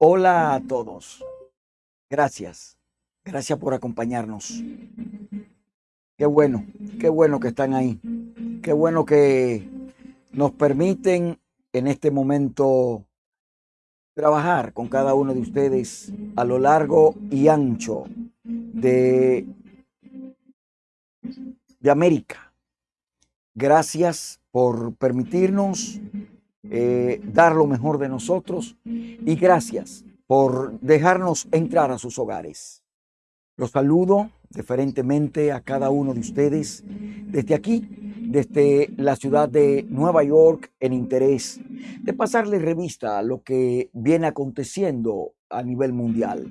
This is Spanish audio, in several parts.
Hola a todos. Gracias. Gracias por acompañarnos. Qué bueno, qué bueno que están ahí. Qué bueno que nos permiten en este momento trabajar con cada uno de ustedes a lo largo y ancho de, de América. Gracias por permitirnos eh, dar lo mejor de nosotros y gracias por dejarnos entrar a sus hogares. Los saludo diferentemente a cada uno de ustedes desde aquí, desde la ciudad de Nueva York, en interés de pasarle revista a lo que viene aconteciendo a nivel mundial.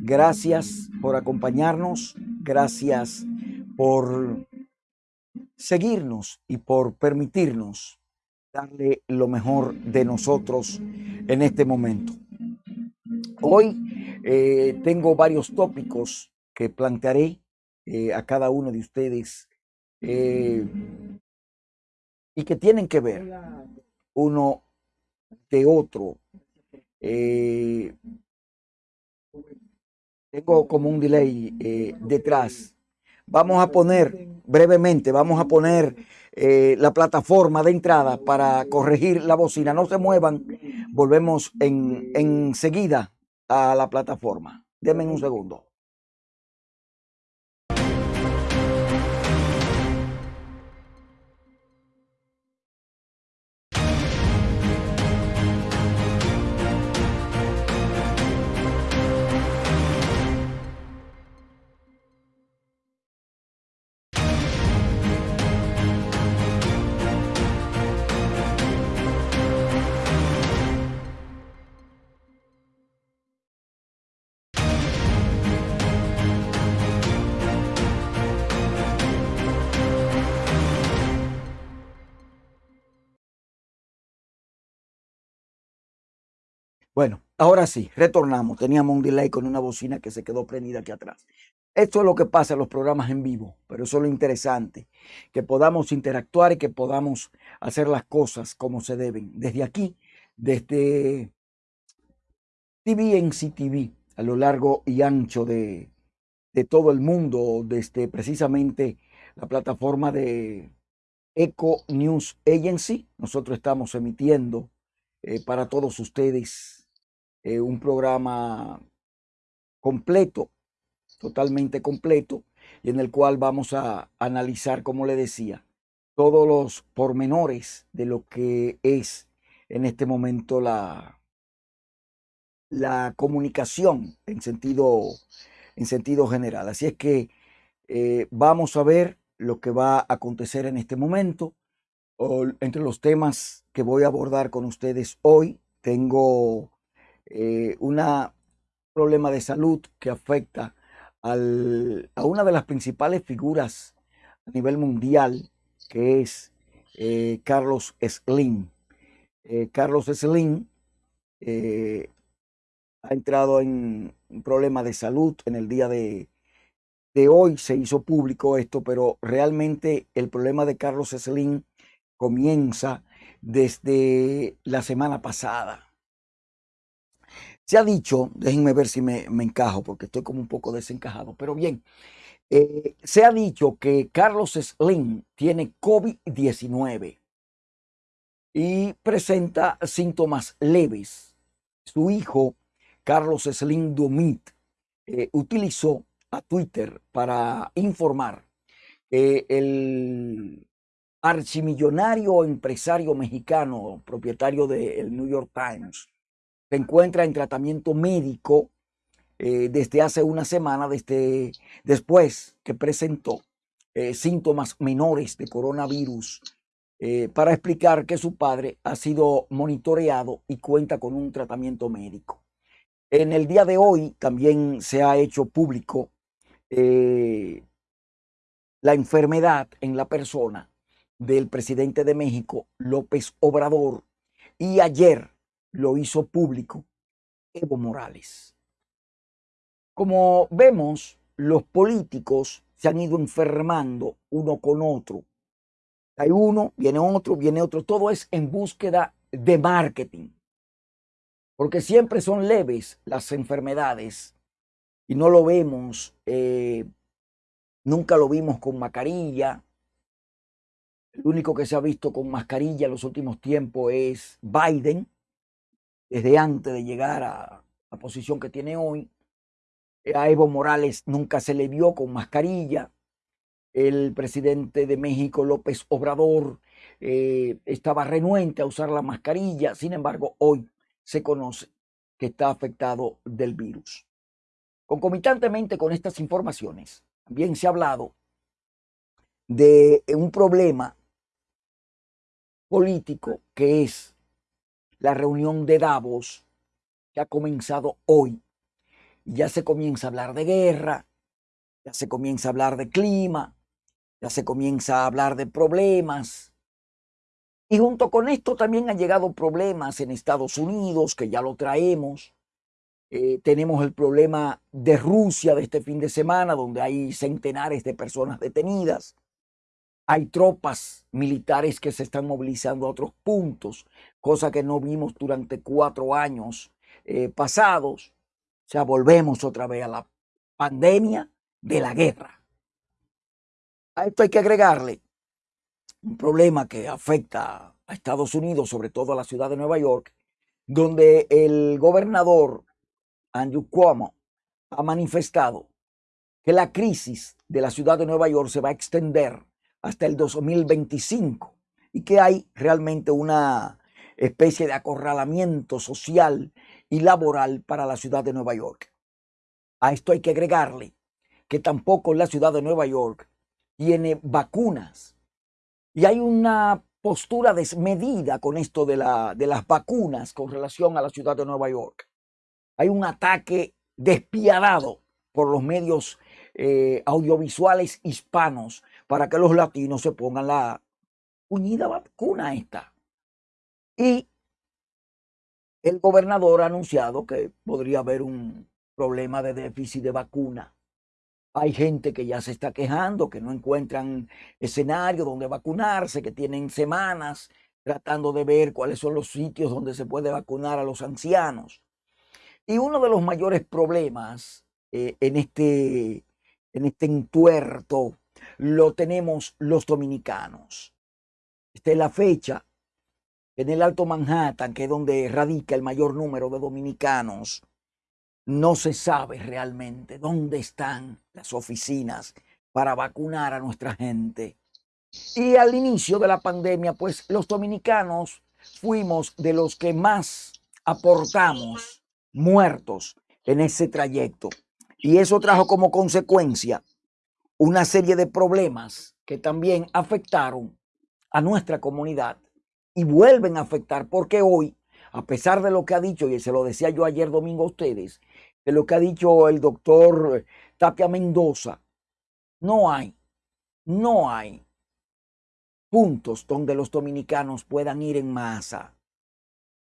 Gracias por acompañarnos, gracias por seguirnos y por permitirnos darle lo mejor de nosotros en este momento. Hoy eh, tengo varios tópicos que plantearé eh, a cada uno de ustedes eh, y que tienen que ver uno de otro. tengo como un delay detrás. Vamos a poner brevemente, vamos a poner eh, la plataforma de entrada para corregir la bocina. No se muevan, volvemos en, enseguida a la plataforma. Denme un segundo. Bueno, ahora sí, retornamos. Teníamos un delay con una bocina que se quedó prendida aquí atrás. Esto es lo que pasa en los programas en vivo, pero eso es lo interesante, que podamos interactuar y que podamos hacer las cosas como se deben. Desde aquí, desde TV en CTV, a lo largo y ancho de, de todo el mundo, desde precisamente la plataforma de Eco News Agency. Nosotros estamos emitiendo eh, para todos ustedes eh, un programa completo, totalmente completo, y en el cual vamos a analizar, como le decía, todos los pormenores de lo que es en este momento la, la comunicación en sentido, en sentido general. Así es que eh, vamos a ver lo que va a acontecer en este momento. entre los temas que voy a abordar con ustedes hoy, tengo eh, un problema de salud que afecta a una de las principales figuras a nivel mundial, que es eh, Carlos Slim. Eh, Carlos Slim ha entrado en un problema de salud en el día de, de hoy se hizo público esto, pero realmente el problema de Carlos Slim comienza desde la semana pasada. Se ha dicho, déjenme ver si me, encajo, porque estoy como un poco desencajado, pero bien, eh, se ha dicho que Carlos Slim tiene COVID-19 y presenta síntomas leves. Su hijo, Carlos Slim Dumit, eh, utilizó a Twitter para informar que el archimillonario empresario mexicano, propietario del New York Times, se encuentra en tratamiento médico eh, desde hace una semana, desde después que presentó eh, síntomas menores de coronavirus, eh, para explicar que su padre ha sido monitoreado y cuenta con un tratamiento médico. En el día de hoy también se ha hecho público la enfermedad en la persona del presidente de México, López Obrador, y ayer lo hizo público Evo Morales. Como vemos, los políticos se han ido enfermando uno con otro. Hay uno, viene otro, viene otro. Todo es en búsqueda de marketing. porque siempre son leves las enfermedades y no lo vemos, eh, nunca lo vimos con mascarilla. El único que se ha visto con mascarilla en los últimos tiempos es Biden, desde antes de llegar a la posición que tiene hoy. A Evo Morales nunca se le vio con mascarilla. El presidente de México, López Obrador, eh, estaba renuente a usar la mascarilla. Sin embargo, hoy se conoce que está afectado del virus. Concomitantemente con estas informaciones, también se ha hablado de un problema político que es la reunión de Davos que ha comenzado hoy. Ya se comienza a hablar de guerra, ya se comienza a hablar de clima, ya se comienza a hablar de problemas y junto con esto también han llegado problemas en Estados Unidos, que ya lo traemos. Eh, tenemos el problema de Rusia de este fin de semana, donde hay centenares de personas detenidas. Hay tropas militares que se están movilizando a otros puntos, cosa que no vimos durante cuatro años eh, pasados. O sea, volvemos otra vez a la pandemia de la guerra. A esto hay que agregarle un problema que afecta a Estados Unidos, sobre todo a la ciudad de Nueva York, donde el gobernador Andrew Cuomo ha manifestado que la crisis de la ciudad de Nueva York se va a extender hasta el 2025 y que hay realmente una especie de acorralamiento social y laboral para la ciudad de Nueva York. A esto hay que agregarle que tampoco la ciudad de Nueva York tiene vacunas y hay una postura desmedida con esto de, la, de las vacunas con relación a la ciudad de Nueva York. Hay un ataque despiadado por los medios eh, audiovisuales hispanos para que los latinos se pongan la unida vacuna esta. Y el gobernador ha anunciado que podría haber un problema de déficit de vacuna. Hay gente que ya se está quejando, que no encuentran escenario donde vacunarse, que tienen semanas tratando de ver cuáles son los sitios donde se puede vacunar a los ancianos. Y uno de los mayores problemas eh, en, este, en este entuerto lo tenemos los dominicanos. Esta es la fecha en el Alto Manhattan, que es donde radica el mayor número de dominicanos no se sabe realmente dónde están las oficinas para vacunar a nuestra gente. Y al inicio de la pandemia, pues los dominicanos fuimos de los que más aportamos muertos en ese trayecto. Y eso trajo como consecuencia una serie de problemas que también afectaron a nuestra comunidad y vuelven a afectar porque hoy, a pesar de lo que ha dicho, y se lo decía yo ayer domingo a ustedes, de lo que ha dicho el doctor Tapia Mendoza, no hay, no hay puntos donde los dominicanos puedan ir en masa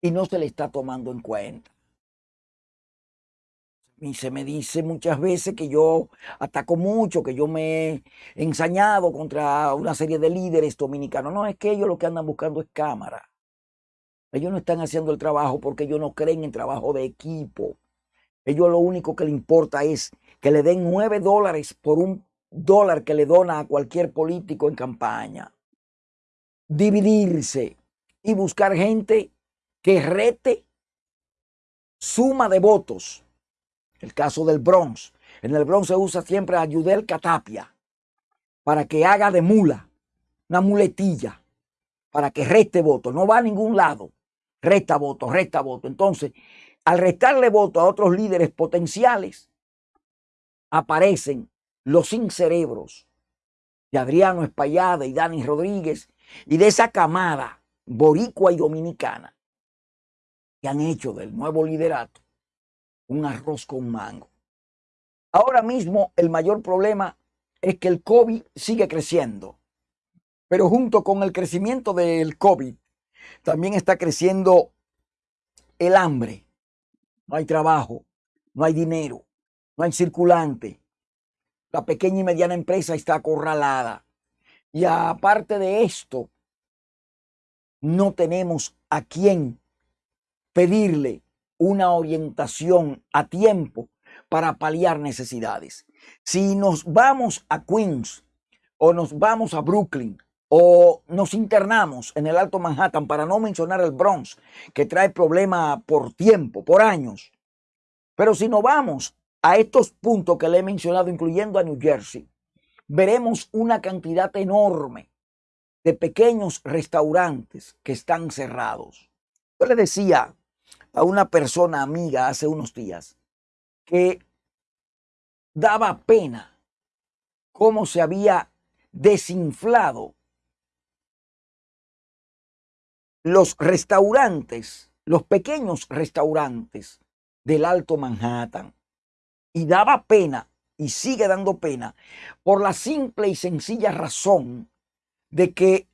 y no se le está tomando en cuenta. Y se me dice muchas veces que yo ataco mucho, que yo me he ensañado contra una serie de líderes dominicanos. No, es que ellos lo que andan buscando es cámara. Ellos no están haciendo el trabajo porque ellos no creen en trabajo de equipo. Ellos lo único que le importa es que le den nueve dólares por un dólar que le dona a cualquier político en campaña. Dividirse y buscar gente que rete suma de votos. El caso del Bronx. En el Bronx se usa siempre a Yudel Catapia para que haga de mula, una muletilla, para que reste votos. No va a ningún lado. Resta votos, resta votos. Entonces, al restarle voto a otros líderes potenciales, aparecen los sin cerebros de Adriano Espallada y Dani Rodríguez y de esa camada boricua y dominicana que han hecho del nuevo liderato un arroz con mango. Ahora mismo el mayor problema es que el COVID sigue creciendo, pero junto con el crecimiento del COVID también está creciendo el hambre no hay trabajo, no hay dinero, no hay circulante. La pequeña y mediana empresa está acorralada. Y aparte de esto, no tenemos a quién pedirle una orientación a tiempo para paliar necesidades. Si nos vamos a Queens o nos vamos a Brooklyn o nos internamos en el Alto Manhattan, para no mencionar el Bronx, que trae problema por tiempo, por años. Pero si nos vamos a estos puntos que le he mencionado, incluyendo a New Jersey, veremos una cantidad enorme de pequeños restaurantes que están cerrados. Yo le decía a una persona amiga hace unos días que daba pena cómo se había desinflado los restaurantes, los pequeños restaurantes del Alto Manhattan. Y daba pena, y sigue dando pena, por la simple y sencilla razón de que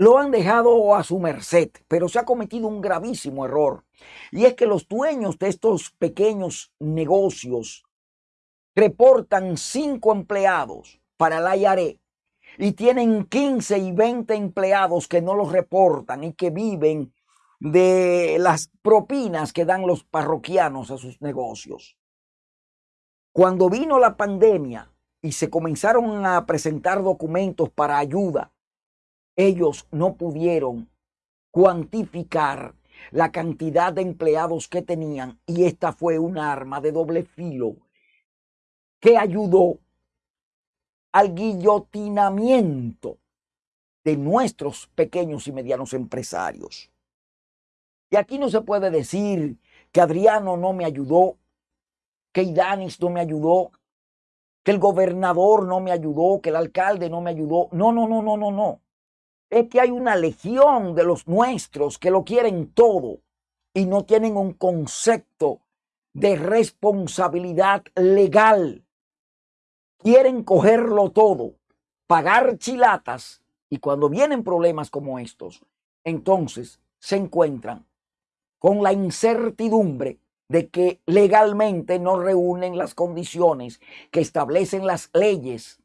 lo han dejado a su merced, pero se ha cometido un gravísimo error. Y es que los dueños de estos pequeños negocios reportan cinco empleados para la IARE y tienen 15 y 20 empleados que no los reportan y que viven de las propinas que dan los parroquianos a sus negocios. Cuando vino la pandemia y se comenzaron a presentar documentos para ayuda, ellos no pudieron cuantificar la cantidad de empleados que tenían y esta fue un arma de doble filo que ayudó al guillotinamiento de nuestros pequeños y medianos empresarios. Y aquí no se puede decir que Adriano no me ayudó, que Idanis no me ayudó, que el gobernador no me ayudó, que el alcalde no me ayudó. No, no, no, no, no, no. Es que hay una legión de los nuestros que lo quieren todo y no tienen un concepto de responsabilidad legal quieren cogerlo todo, pagar chilatas y cuando vienen problemas como estos, entonces se encuentran con la incertidumbre de que legalmente no reúnen las condiciones que establecen las leyes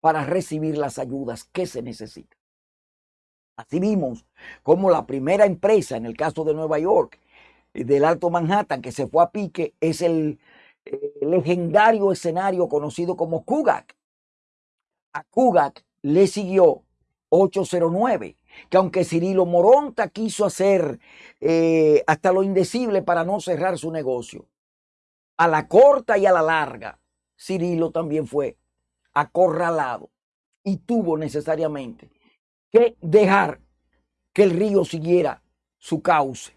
para recibir las ayudas que se necesitan. Así vimos como la primera empresa, en el caso de Nueva York, del Alto Manhattan, que se fue a pique, es el eh, legendario escenario conocido como Kugak. A Kugak le siguió 809, que aunque Cirilo Moronta quiso hacer eh, hasta lo indecible para no cerrar su negocio, a la corta y a la larga, Cirilo también fue acorralado y tuvo necesariamente que dejar que el río siguiera su cauce.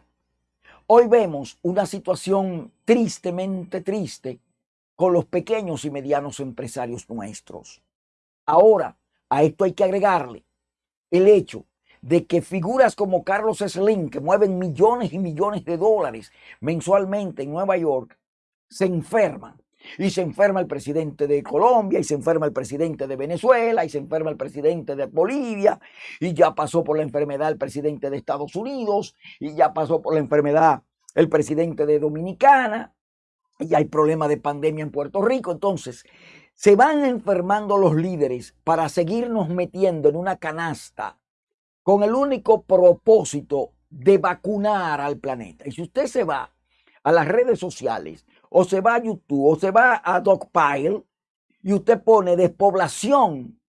Hoy vemos una situación tristemente triste con los pequeños y medianos empresarios nuestros. Ahora, a esto hay que agregarle el hecho de que figuras como Carlos Slim, que mueven millones y millones de dólares mensualmente en Nueva York, se enferman. Y se enferma el presidente de Colombia, y se enferma el presidente de Venezuela, y se enferma el presidente de Bolivia, y ya pasó por la enfermedad el presidente de Estados Unidos, y ya pasó por la enfermedad el presidente de Dominicana, y hay problema de pandemia en Puerto Rico. Entonces, se van enfermando los líderes para seguirnos metiendo en una canasta con el único propósito de vacunar al planeta. Y si usted se va a las redes sociales, o se va a YouTube, o se va a Dogpile, y usted pone despoblación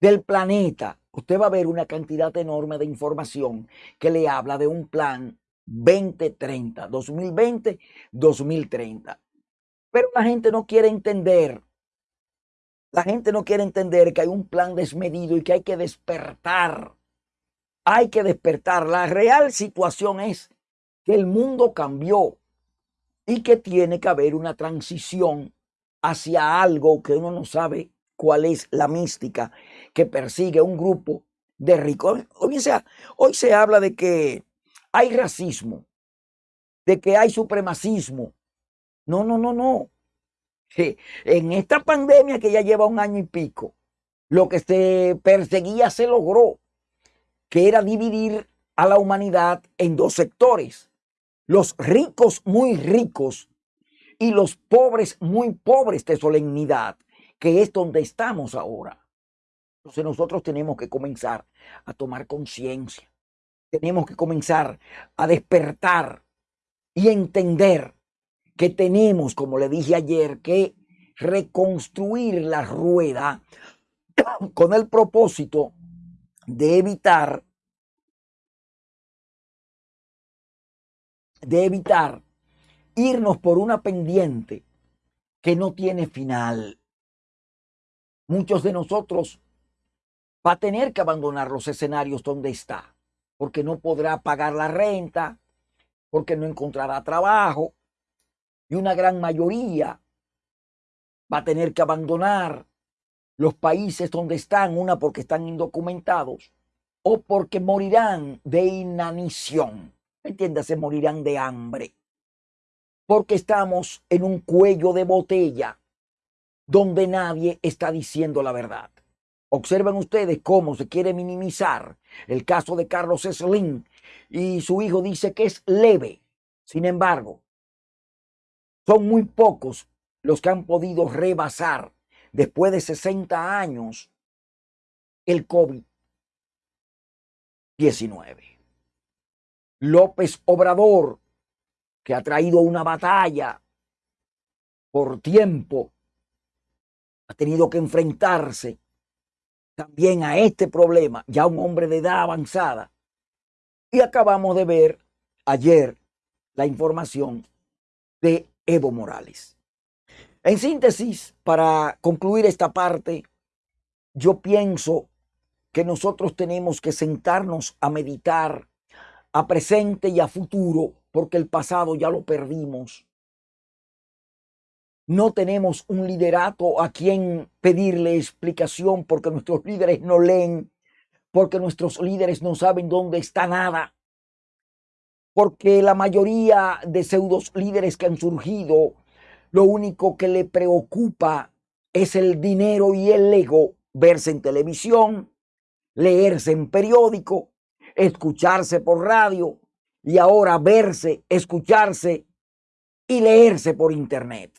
del planeta, usted va a ver una cantidad enorme de información que le habla de un plan 2030, 2020, 2030. Pero la gente no quiere entender, la gente no quiere entender que hay un plan desmedido y que hay que despertar. Hay que despertar. La real situación es que el mundo cambió y que tiene que haber una transición hacia algo que uno no sabe cuál es la mística que persigue un grupo de ricos. Hoy, sea, hoy se habla de que hay racismo, de que hay supremacismo. No, no, no, no. En esta pandemia que ya lleva un año y pico, lo que se perseguía se logró, que era dividir a la humanidad en dos sectores. Los ricos muy ricos y los pobres muy pobres de solemnidad, que es donde estamos ahora. Entonces nosotros tenemos que comenzar a tomar conciencia tenemos que comenzar a despertar y entender que tenemos, como le dije ayer, que reconstruir la rueda con el propósito de evitar de evitar irnos por una pendiente que no tiene final. Muchos de nosotros va a tener que abandonar los escenarios donde está, porque no podrá pagar la renta, porque no encontrará trabajo, y una gran mayoría va a tener que abandonar los países donde están, una porque están indocumentados o porque morirán de inanición. Entiéndase, morirán de hambre. Porque estamos en un cuello de botella donde nadie está diciendo la verdad. Observen ustedes cómo se quiere minimizar el caso de Carlos Slim y su hijo dice que es leve. Sin embargo, son muy pocos los que han podido rebasar después de 60 años el COVID-19. López Obrador, que ha traído una batalla por tiempo, ha tenido que enfrentarse también a este problema, ya un hombre de edad avanzada. Y acabamos de ver ayer la información de Evo Morales. En síntesis, para concluir esta parte, yo pienso que nosotros tenemos que sentarnos a meditar a presente y a futuro, porque el pasado ya lo perdimos. No tenemos un liderato a quien pedirle explicación porque nuestros líderes no leen, porque nuestros líderes no saben dónde está nada, porque la mayoría de pseudos líderes que han surgido, lo único que le preocupa es el dinero y el ego, verse en televisión, leerse en periódico escucharse por radio y ahora verse, escucharse y leerse por internet.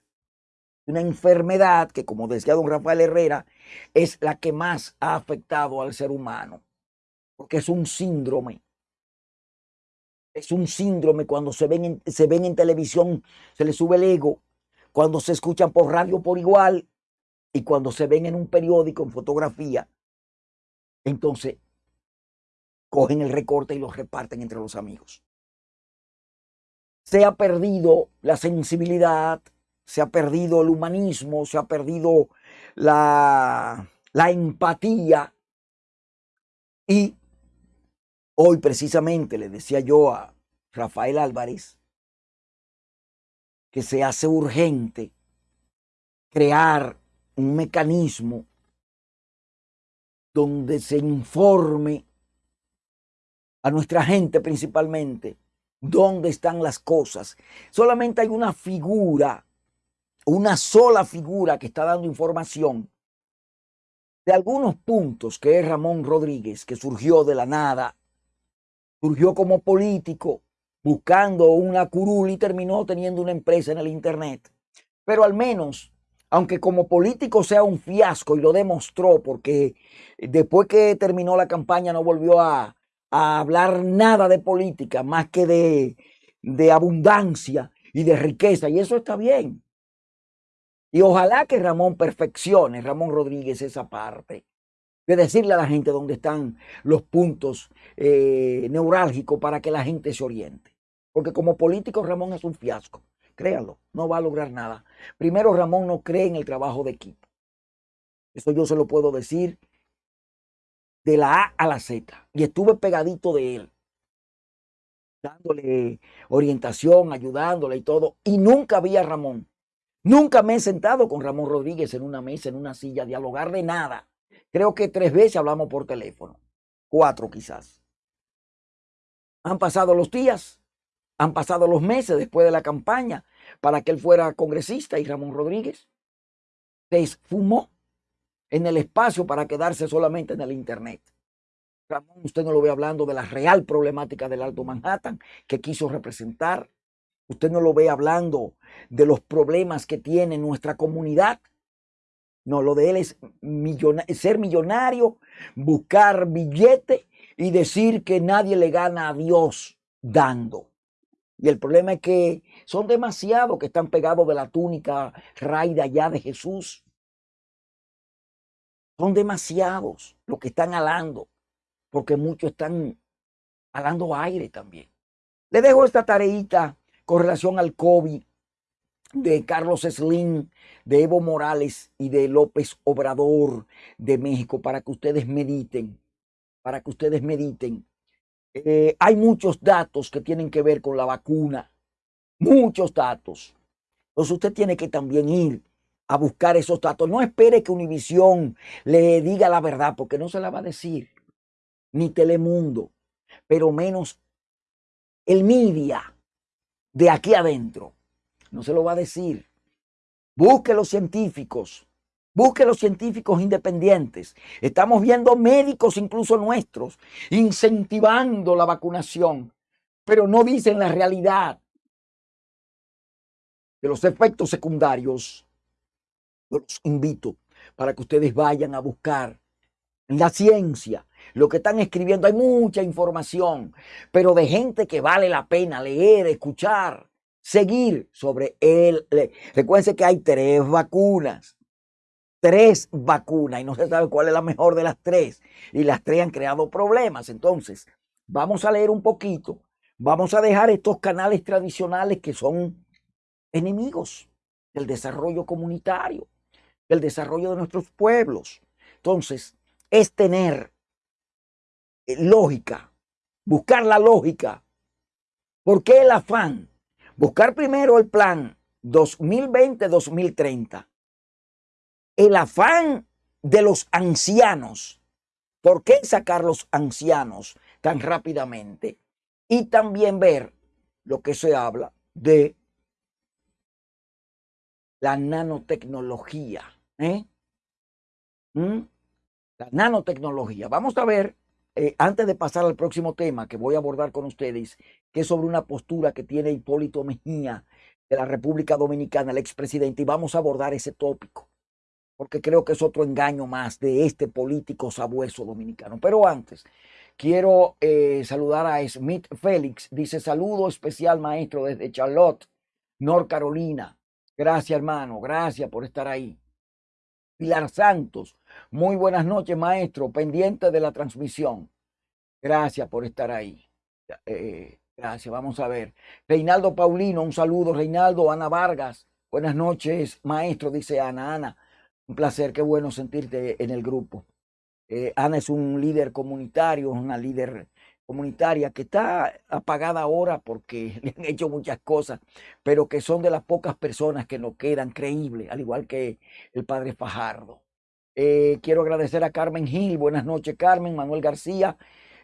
Una enfermedad que, como decía don Rafael Herrera, es la que más ha afectado al ser humano, porque es un síndrome. Es un síndrome cuando se ven, en, se ven en televisión, se les sube el ego, cuando se escuchan por radio por igual y cuando se ven en un periódico, en fotografía. Entonces cogen el recorte y lo reparten entre los amigos. Se ha perdido la sensibilidad, se ha perdido el humanismo, se ha perdido la, la empatía. Y hoy precisamente le decía yo a Rafael Álvarez que se hace urgente crear un mecanismo donde se informe a nuestra gente principalmente, dónde están las cosas. Solamente hay una figura, una sola figura que está dando información de algunos puntos, que es Ramón Rodríguez, que surgió de la nada, surgió como político, buscando una curul y terminó teniendo una empresa en el Internet. Pero al menos, aunque como político sea un fiasco y lo demostró, porque después que terminó la campaña no volvió a, a hablar nada de política más que de, de abundancia y de riqueza, y eso está bien. Y ojalá que Ramón perfeccione, Ramón Rodríguez, esa parte de decirle a la gente dónde están los puntos eh, neurálgicos para que la gente se oriente. Porque como político Ramón es un fiasco, créanlo, no va a lograr nada. Primero Ramón no cree en el trabajo de equipo. Eso yo se lo puedo decir de la A a la Z y estuve pegadito de él, dándole orientación, ayudándole y todo, y nunca vi a Ramón. Nunca me he sentado con Ramón Rodríguez en una mesa, en una silla, dialogar de nada. Creo que tres veces hablamos por teléfono, cuatro quizás. Han pasado los días, han pasado los meses después de la campaña para que él fuera congresista y Ramón Rodríguez se esfumó en el espacio para quedarse solamente en el Internet. Ramón, usted no lo ve hablando de la real problemática del Alto Manhattan que quiso representar. Usted no lo ve hablando de los problemas que tiene nuestra comunidad. No, lo de él es ser millonario, buscar billete y decir que nadie le gana a Dios dando. Y el problema es que son demasiados que están pegados de la túnica raída allá de Jesús. Son demasiados los que están alando, porque muchos están alando aire también. Le dejo esta tareita con relación al COVID de Carlos Slim, de Evo Morales y de López Obrador de México para que ustedes mediten, para que ustedes mediten. Eh, hay muchos datos que tienen que ver con la vacuna, muchos datos. Entonces usted tiene que también ir a buscar esos datos. No espere que Univisión le diga la verdad, porque no se la va a decir, ni Telemundo, pero menos el media de aquí adentro no se lo va a decir. Busque los científicos, busque los científicos independientes. Estamos viendo médicos, incluso nuestros, incentivando la vacunación, pero no dicen la realidad de los efectos secundarios. Yo los invito para que ustedes vayan a buscar la ciencia. Lo que están escribiendo, hay mucha información, pero de gente que vale la pena leer, escuchar seguir sobre él. Recuerden que hay tres vacunas, tres vacunas y no se sabe cuál es la mejor de las tres. Y las tres han creado problemas. Entonces, vamos a leer un poquito. Vamos a dejar estos canales tradicionales que son enemigos del desarrollo comunitario, del desarrollo de nuestros pueblos. Entonces, es tener eh, lógica, buscar la lógica. ¿Por qué el afán? Buscar primero el plan 2020-2030. El afán de los ancianos. ¿Por qué sacar los ancianos tan rápidamente? Y también ver lo que se habla de la nanotecnología. ¿Eh? ¿Mm? La nanotecnología. Vamos a ver eh, antes de pasar al próximo tema que voy a abordar con ustedes, que es sobre una postura que tiene Hipólito Mejía de la República Dominicana, el expresidente, y vamos a abordar ese tópico, porque creo que es otro engaño más de este político sabueso dominicano. Pero antes, quiero eh, saludar a Smith Félix, dice saludo especial maestro desde Charlotte, North Carolina. Gracias hermano, gracias por estar ahí. Pilar Santos, muy buenas noches, maestro, pendiente de la transmisión. Gracias por estar ahí. Eh, gracias, vamos a ver. Reinaldo Paulino, un saludo. Reinaldo, Ana Vargas, buenas noches, maestro, dice Ana. Ana, un placer, qué bueno sentirte en el grupo. Eh, Ana es un líder comunitario, una líder comunitaria que está apagada ahora porque le han hecho muchas cosas, pero que son de las pocas personas que nos quedan creíbles, al igual que el padre Fajardo. Eh, quiero agradecer a Carmen Gil, buenas noches Carmen, Manuel García,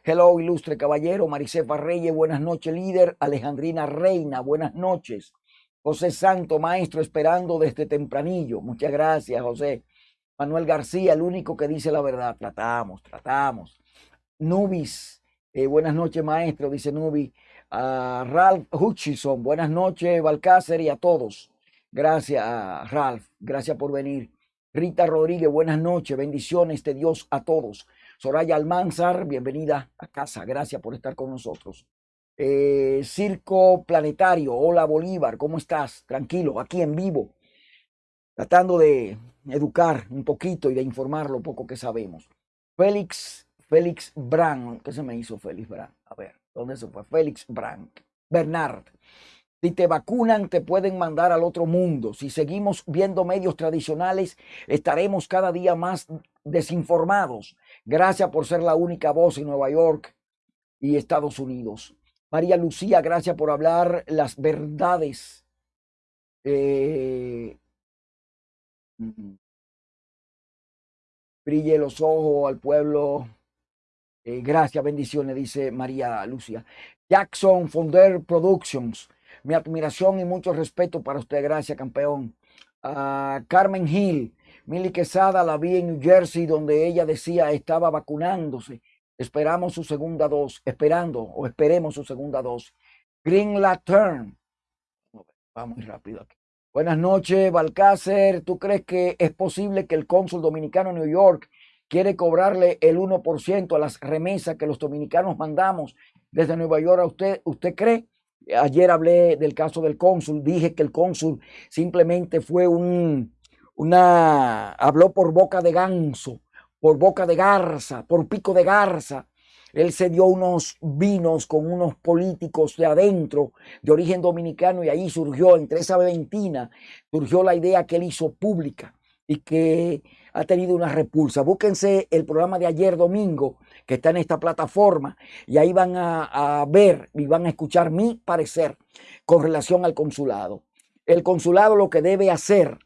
hello ilustre caballero, Maricefa Reyes, buenas noches líder, Alejandrina Reina, buenas noches, José Santo, maestro, esperando desde tempranillo, muchas gracias José. Manuel García, el único que dice la verdad, tratamos, tratamos. Nubis, eh, buenas noches, maestro, dice Nubi. Ralph Hutchison, buenas noches, Balcácer, y a todos. Gracias, Ralph, gracias por venir. Rita Rodríguez, buenas noches, bendiciones de Dios a todos. Soraya Almanzar, bienvenida a casa, gracias por estar con nosotros. Eh, Circo Planetario, hola Bolívar, ¿cómo estás? Tranquilo, aquí en vivo, tratando de educar un poquito y de informar lo poco que sabemos. Félix Félix Brand, ¿qué se me hizo Félix Brand? A ver, ¿dónde se fue? Félix Brand. Bernard. Si te vacunan, te pueden mandar al otro mundo. Si seguimos viendo medios tradicionales, estaremos cada día más desinformados. Gracias por ser la única voz en Nueva York y Estados Unidos. María Lucía, gracias por hablar las verdades. Eh, mm, mm. brille los ojos al pueblo eh, gracias, bendiciones, dice María Lucia. Jackson Fonder Productions. Mi admiración y mucho respeto para usted. Gracias, campeón. Ah, Carmen Hill. Milly Quesada la vi en New Jersey donde ella decía estaba vacunándose. Esperamos su segunda dosis. Esperando o esperemos su segunda dosis. Green Lantern. Vamos rápido aquí. Buenas noches, Balcácer. ¿Tú crees que es posible que el cónsul dominicano en New York quiere cobrarle el 1% a las remesas que los dominicanos mandamos desde Nueva York a usted, ¿usted cree? Ayer hablé del caso del cónsul, dije que el cónsul simplemente fue un, una, habló por boca de ganso, por boca de garza, por pico de garza. Él se dio unos vinos con unos políticos de adentro, de origen dominicano, y ahí surgió, entre esa ventina, surgió la idea que él hizo pública y que ha tenido una repulsa. Búsquense el programa de ayer domingo que está en esta plataforma y ahí van a, ver y van a escuchar mi parecer con relación al consulado. El consulado lo que debe hacer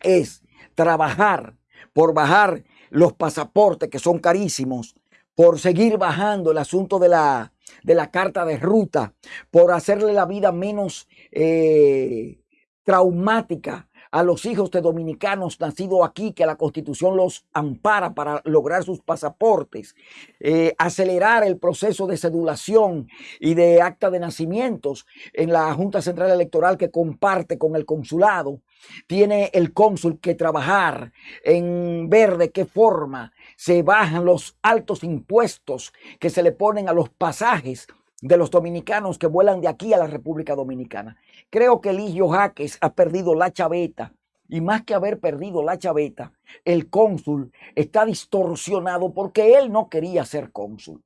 es trabajar por bajar los pasaportes que son carísimos, por seguir bajando el asunto de la, de la carta de ruta, por hacerle la vida menos eh, traumática a los hijos de dominicanos nacidos aquí, que la constitución los ampara para lograr sus pasaportes, eh, acelerar el proceso de cedulación y de acta de nacimientos en la Junta Central Electoral que comparte con el consulado. Tiene el cónsul que trabajar en ver de qué forma se bajan los altos impuestos que se le ponen a los pasajes de los dominicanos que vuelan de aquí a la República Dominicana. Creo que Eligio Jaques ha perdido la chaveta y más que haber perdido la chaveta, el cónsul está distorsionado porque él no quería ser cónsul.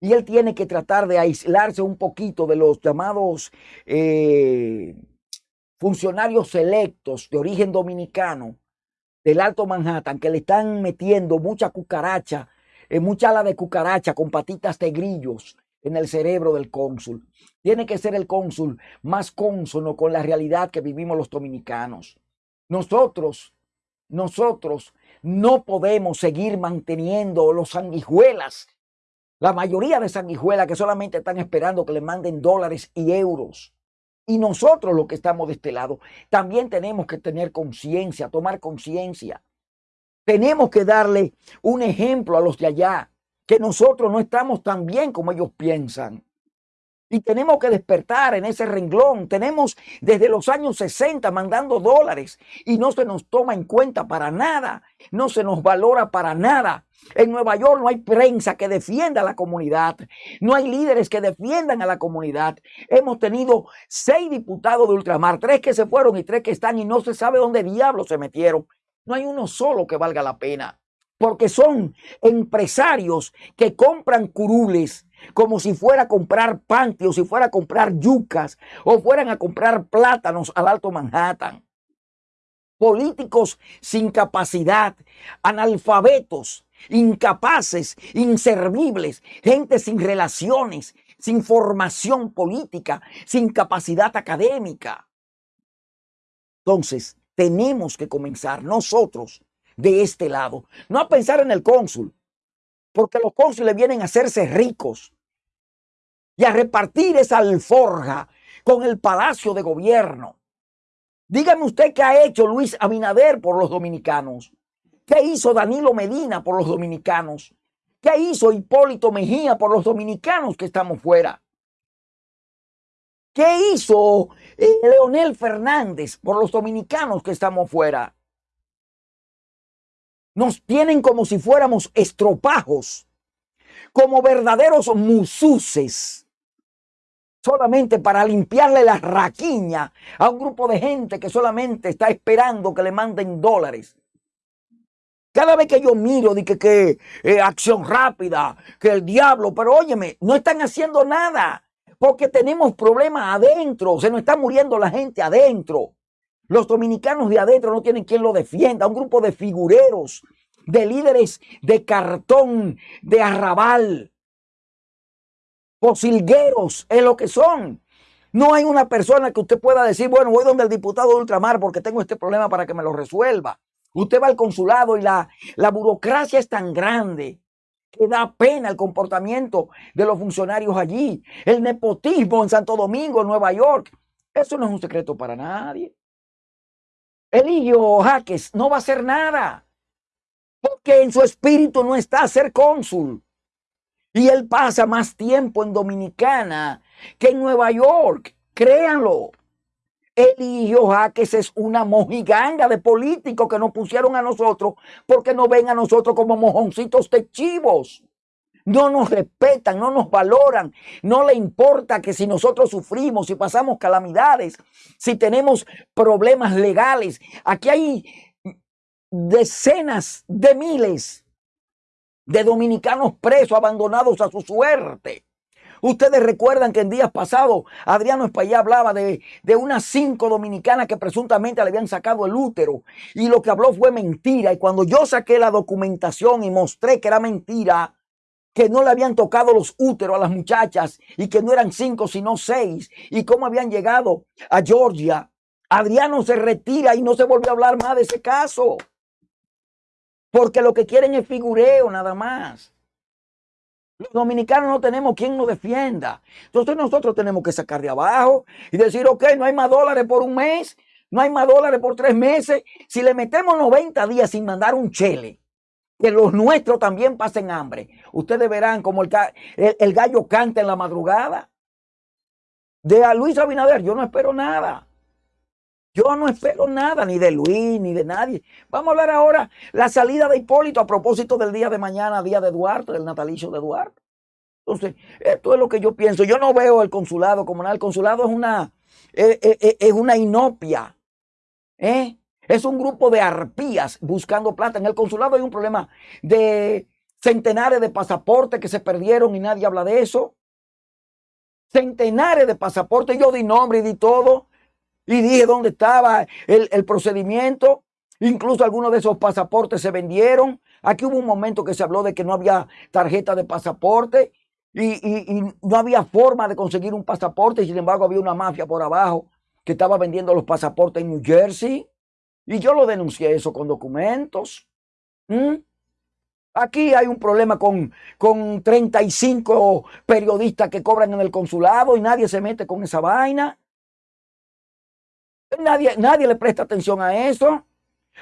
Y él tiene que tratar de aislarse un poquito de los llamados eh, funcionarios selectos de origen dominicano del Alto Manhattan que le están metiendo mucha cucaracha, eh, mucha ala de cucaracha con patitas de grillos en el cerebro del cónsul. Tiene que ser el cónsul más cónsono con la realidad que vivimos los dominicanos. Nosotros, nosotros no podemos seguir manteniendo los sanguijuelas. La mayoría de sanguijuelas que solamente están esperando que le manden dólares y euros. Y nosotros los que estamos de este lado, también tenemos que tener conciencia, tomar conciencia. Tenemos que darle un ejemplo a los de allá que nosotros no estamos tan bien como ellos piensan. Y tenemos que despertar en ese renglón. Tenemos desde los años 60 mandando dólares y no se nos toma en cuenta para nada. No se nos valora para nada. En Nueva York no hay prensa que defienda a la comunidad. No hay líderes que defiendan a la comunidad. Hemos tenido seis diputados de ultramar, tres que se fueron y tres que están y no se sabe dónde diablos se metieron. No hay uno solo que valga la pena porque son empresarios que compran curules como si fuera a comprar panty o si fuera a comprar yucas o fueran a comprar plátanos al Alto Manhattan. Políticos sin capacidad, analfabetos, incapaces, inservibles, gente sin relaciones, sin formación política, sin capacidad académica. Entonces, tenemos que comenzar nosotros de este lado. No a pensar en el cónsul, porque los cónsules vienen a hacerse ricos y a repartir esa alforja con el palacio de gobierno. Dígame usted qué ha hecho Luis Abinader por los dominicanos. ¿Qué hizo Danilo Medina por los dominicanos? ¿Qué hizo Hipólito Mejía por los dominicanos que estamos fuera? ¿Qué hizo eh, Leonel Fernández por los dominicanos que estamos fuera? Nos tienen como si fuéramos estropajos, como verdaderos mususes, solamente para limpiarle la raquiña a un grupo de gente que solamente está esperando que le manden dólares. Cada vez que yo miro, de que, que eh, acción rápida, que el diablo, pero óyeme, no están haciendo nada porque tenemos problemas adentro, se nos está muriendo la gente adentro. Los dominicanos de adentro no tienen quien lo defienda. Un grupo de figureros, de líderes de cartón, de arrabal, posilgueros es lo que son. No hay una persona que usted pueda decir, bueno, voy donde el diputado de ultramar porque tengo este problema para que me lo resuelva. Usted va al consulado y la, la burocracia es tan grande que da pena el comportamiento de los funcionarios allí. El nepotismo en Santo Domingo, en Nueva York. Eso no es un secreto para nadie. Eligio Jaques no va a hacer nada. Porque en su espíritu no está a ser cónsul. Y él pasa más tiempo en Dominicana que en Nueva York. Créanlo. Eligio Jaques es una mojiganga de políticos que nos pusieron a nosotros porque no ven a nosotros como mojoncitos de chivos. No nos respetan, no nos valoran, no le importa que si nosotros sufrimos, si pasamos calamidades, si tenemos problemas legales. Aquí hay decenas de miles de dominicanos presos, abandonados a su suerte. Ustedes recuerdan que en días pasados Adriano Espaillá hablaba de, de, unas cinco dominicanas que presuntamente le habían sacado el útero y lo que habló fue mentira. Y cuando yo saqué la documentación y mostré que era mentira, que no le habían tocado los úteros a las muchachas y que no eran cinco sino seis y cómo habían llegado a Georgia. Adriano se retira y no se volvió a hablar más de ese caso. Porque lo que quieren es figureo nada más. Los dominicanos no tenemos quien nos defienda. Entonces nosotros tenemos que sacar de abajo y decir, ok, no hay más dólares por un mes, no hay más dólares por tres meses. Si le metemos 90 días sin mandar un chele, que los nuestros también pasen hambre. Ustedes verán como el, el, gallo canta en la madrugada. De a Luis Abinader yo no espero nada. Yo no espero nada, ni de Luis, ni de nadie. Vamos a hablar ahora la salida de Hipólito a propósito del día de mañana, día de Duarte, del natalicio de Duarte. Entonces, esto es lo que yo pienso. Yo no veo el consulado como nada. El consulado es una, es, es, es una inopia. ¿eh? Es un grupo de arpías buscando plata. En el consulado hay un problema de centenares de pasaportes que se perdieron y nadie habla de eso. Centenares de pasaportes. Yo di nombre y di todo. Y dije dónde estaba el, procedimiento. Incluso algunos de esos pasaportes se vendieron. Aquí hubo un momento que se habló de que no había tarjeta de pasaporte y, y, no había forma de conseguir un pasaporte. Sin embargo, había una mafia por abajo que estaba vendiendo los pasaportes en New Jersey. Y yo lo denuncié eso con documentos. ¿Mm? Aquí hay un problema con, con 35 periodistas que cobran en el consulado y nadie se mete con esa vaina. Nadie, nadie le presta atención a eso.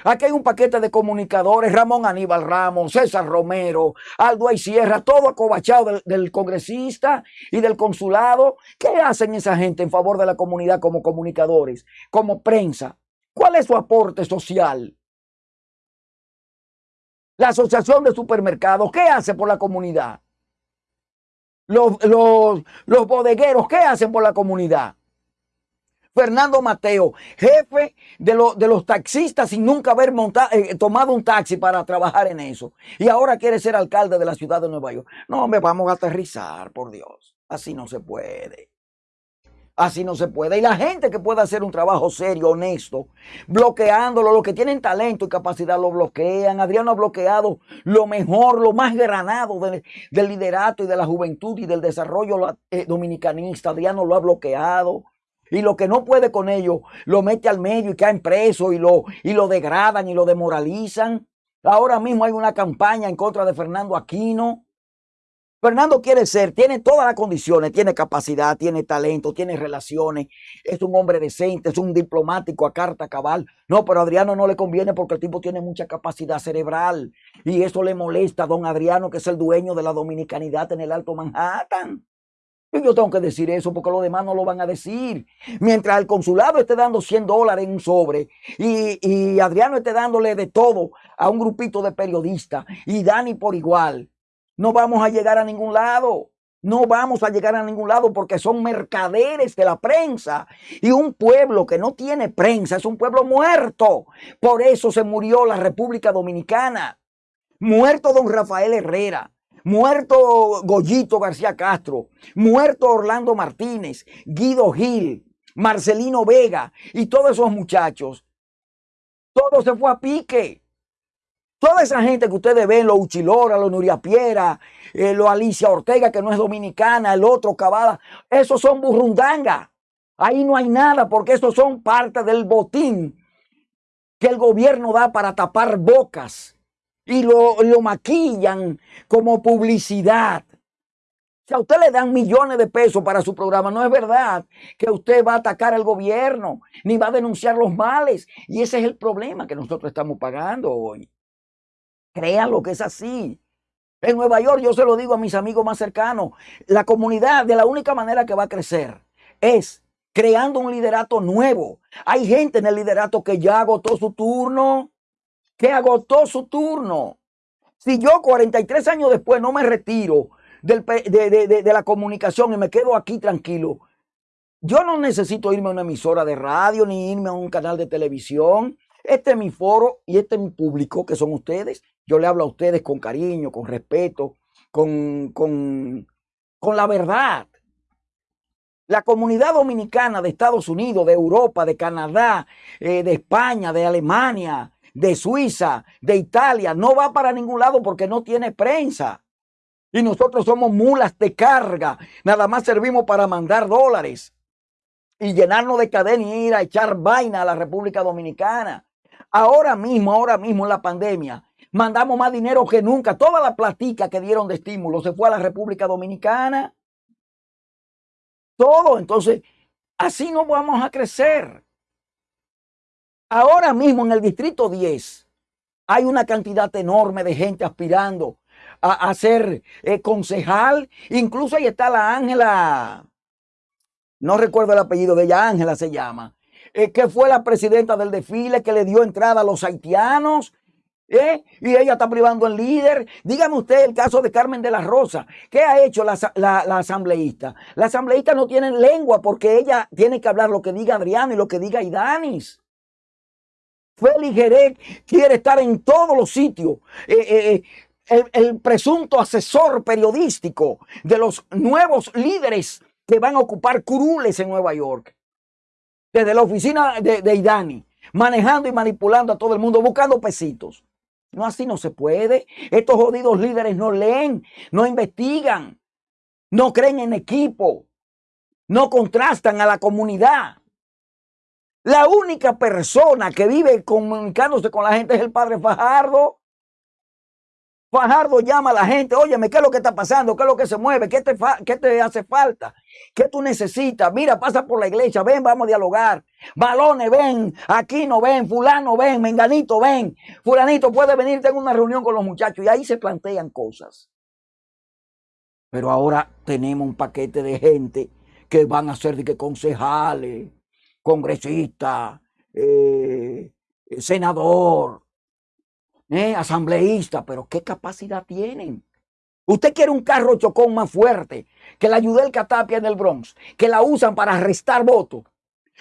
Aquí hay un paquete de comunicadores, Ramón Aníbal Ramos, César Romero, Aldo Sierra, todo acobachado del, del, congresista y del consulado. ¿Qué hacen esa gente en favor de la comunidad como comunicadores, como prensa? ¿Cuál es su aporte social? La Asociación de Supermercados, ¿qué hace por la comunidad? Los, los, bodegueros, ¿qué hacen por la comunidad? Fernando Mateo, jefe de, de los taxistas sin nunca haber eh, tomado un taxi para trabajar en eso. Y ahora quiere ser alcalde de la ciudad de Nueva York. No, me vamos a aterrizar, por Dios. Así no se puede. Así no se puede. Y la gente que pueda hacer un trabajo serio, honesto, bloqueándolo, los que tienen talento y capacidad lo bloquean. Adriano ha bloqueado lo mejor, lo más granado del liderato y de la juventud y del desarrollo eh, dominicanista. Adriano lo ha bloqueado. Y lo que no puede con ello, lo mete al medio y caen preso y lo, y lo degradan y lo demoralizan. Ahora mismo hay una campaña en contra de Fernando Aquino Fernando quiere ser, tiene todas las condiciones, tiene capacidad, tiene talento, tiene relaciones, es un hombre decente, es un diplomático a carta cabal. No, pero a Adriano no le conviene porque el tipo tiene mucha capacidad cerebral y eso le molesta a don Adriano, que es el dueño de la dominicanidad en el Alto Manhattan. Y yo tengo que decir eso porque los demás no lo van a decir. Mientras el consulado esté dando 100 dólares en un sobre y, y Adriano esté dándole de todo a un grupito de periodistas y Dani por igual no vamos a llegar a ningún lado. No vamos a llegar a ningún lado porque son mercaderes de la prensa. Y un pueblo que no tiene prensa es un pueblo muerto. Por eso se murió la República Dominicana. Muerto don Rafael Herrera. Muerto Goyito García Castro. Muerto Orlando Martínez. Guido Gil. Marcelino Vega. Y todos esos muchachos. Todo se fue a pique. Toda esa gente que ustedes ven, los Uchilora, los Nuria Piera, eh, los Alicia Ortega, que no es dominicana, el otro Cavada, esos son burrundanga. Ahí no hay nada porque esos son parte del botín que el gobierno da para tapar bocas y lo, lo maquillan como publicidad. Si a usted le dan millones de pesos para su programa, no es verdad que usted va a atacar al gobierno ni va a denunciar los males. Y ese es el problema que nosotros estamos pagando hoy. Créanlo que es así. En Nueva York, yo se lo digo a mis amigos más cercanos, la comunidad de la única manera que va a crecer es creando un liderato nuevo. Hay gente en el liderato que ya agotó su turno, que agotó su turno. Si yo 43 años después no me retiro de, la comunicación y me quedo aquí tranquilo. Yo no necesito irme a una emisora de radio ni irme a un canal de televisión. Este es mi foro y este es mi público, que son ustedes. Yo le hablo a ustedes con cariño, con respeto, con, con, con la verdad. La comunidad dominicana de Estados Unidos, de Europa, de Canadá, eh, de España, de Alemania, de Suiza, de Italia, no va para ningún lado porque no tiene prensa. Y nosotros somos mulas de carga. Nada más servimos para mandar dólares y llenarnos de cadena y ir a echar vaina a la República Dominicana. Ahora mismo, ahora mismo en la pandemia, mandamos más dinero que nunca. Toda la platica que dieron de estímulo se fue a la República Dominicana. Todo. Entonces, así no vamos a crecer. Ahora mismo en el Distrito 10 hay una cantidad enorme de gente aspirando a, ser eh, concejal. Incluso ahí está la Ángela, no recuerdo el apellido de ella, Ángela se llama, eh, que fue la presidenta del desfile que le dio entrada a los haitianos. ¿Eh? Y ella está privando el líder. Dígame usted el caso de Carmen de la Rosa. ¿Qué ha hecho la, la asambleísta? La asambleísta no tiene lengua porque ella tiene que hablar lo que diga Adriano y lo que diga Idanis. Félix Jerez quiere estar en todos los sitios. Eh, el, presunto asesor periodístico de los nuevos líderes que van a ocupar curules en Nueva York. Desde la oficina de, de Idani, manejando y manipulando a todo el mundo, buscando pesitos. No, así no se puede. Estos jodidos líderes no leen, no investigan, no creen en equipo, no contrastan a la comunidad. La única persona que vive comunicándose con la gente es el padre Fajardo. Fajardo llama a la gente, óyeme, ¿qué es lo que está pasando? ¿Qué es lo que se mueve? ¿Qué te, qué te hace falta? ¿Qué tú necesitas? Mira, pasa por la iglesia, ven, vamos a dialogar. Balones, ven, aquí no ven, fulano, ven, menganito, ven. Fulanito puede venir, tengo una reunión con los muchachos y ahí se plantean cosas. Pero ahora tenemos un paquete de gente que van a ser de que concejales, congresistas, eh, senador, eh, asambleísta, pero ¿qué capacidad tienen? Usted quiere un carro chocón más fuerte que la Yudel Catapia en el Bronx, que la usan para arrestar votos.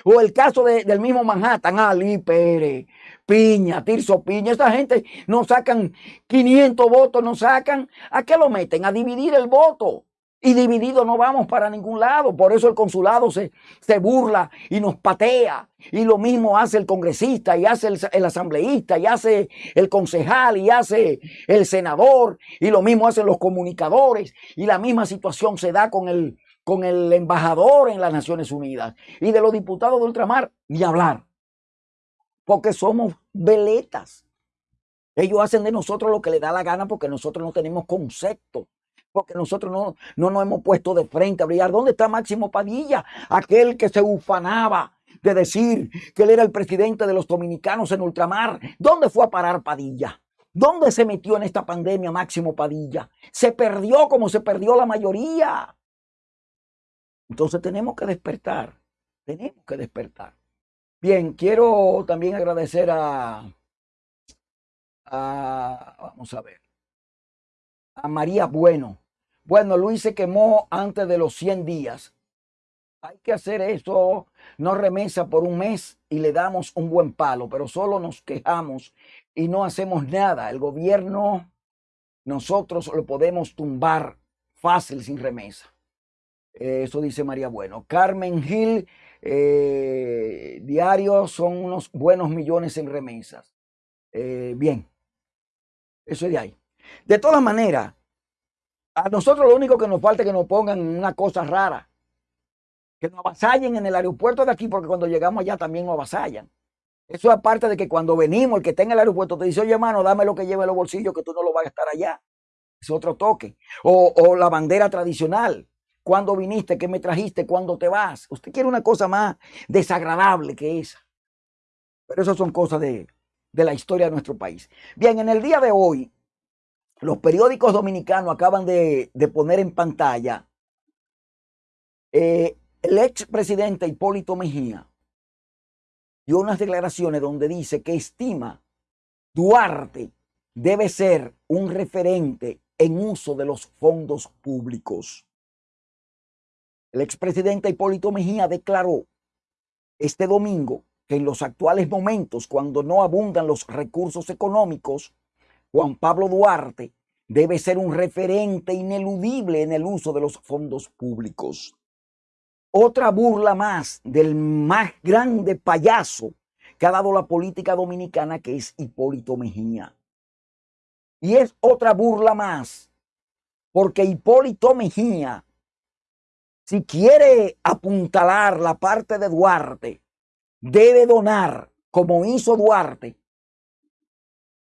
O el caso del mismo Manhattan, Ali Pérez, Piña, Tirso Piña, esa gente no sacan 500 votos, no sacan. ¿A qué lo meten? A dividir el voto. Y dividido no vamos para ningún lado. Por eso el consulado se, se burla y nos patea. Y lo mismo hace el congresista y hace el, asambleísta y hace el concejal y hace el senador. Y lo mismo hacen los comunicadores. Y la misma situación se da con el, con el embajador en las Naciones Unidas. Y de los diputados de ultramar, ni hablar. Porque somos veletas. Ellos hacen de nosotros lo que les da la gana porque nosotros no tenemos concepto porque nosotros no, no nos hemos puesto de frente a brillar. ¿Dónde está Máximo Padilla? Aquel que se ufanaba de decir que él era el presidente de los dominicanos en ultramar. ¿Dónde fue a parar Padilla? ¿Dónde se metió en esta pandemia Máximo Padilla? Se perdió como se perdió la mayoría. Entonces tenemos que despertar. Tenemos que despertar. Bien, quiero también agradecer a, a vamos a ver, a María Bueno. Bueno, Luis se quemó antes de los 100 días. Hay que hacer eso, no remesa por un mes y le damos un buen palo, pero solo nos quejamos y no hacemos nada. El gobierno, nosotros lo podemos tumbar fácil sin remesa. Eso dice María Bueno. Carmen Gil, eh, diario son unos buenos millones en remesas. Eh, bien, eso es de ahí. De todas maneras, a nosotros lo único que nos falta es que nos pongan una cosa rara. Que nos avasallen en el aeropuerto de aquí, porque cuando llegamos allá también nos avasallan. Eso aparte de que cuando venimos, el que está en el aeropuerto te dice, oye, hermano, dame lo que lleve en los bolsillos, que tú no lo vas a gastar allá. Es otro toque. O, o la bandera tradicional. ¿Cuándo viniste? ¿Qué me trajiste? ¿Cuándo te vas? Usted quiere una cosa más desagradable que esa. Pero esas son cosas de, de la historia de nuestro país. Bien, en el día de hoy, los periódicos dominicanos acaban de, poner en pantalla eh, el ex presidente Hipólito Mejía dio unas declaraciones donde dice que estima Duarte debe ser un referente en uso de los fondos públicos. El expresidente Hipólito Mejía declaró este domingo que en los actuales momentos, cuando no abundan los recursos económicos, Juan Pablo Duarte debe ser un referente ineludible en el uso de los fondos públicos. Otra burla más del más grande payaso que ha dado la política dominicana, que es Hipólito Mejía. Y es otra burla más, porque Hipólito Mejía, si quiere apuntalar la parte de Duarte, debe donar, como hizo Duarte,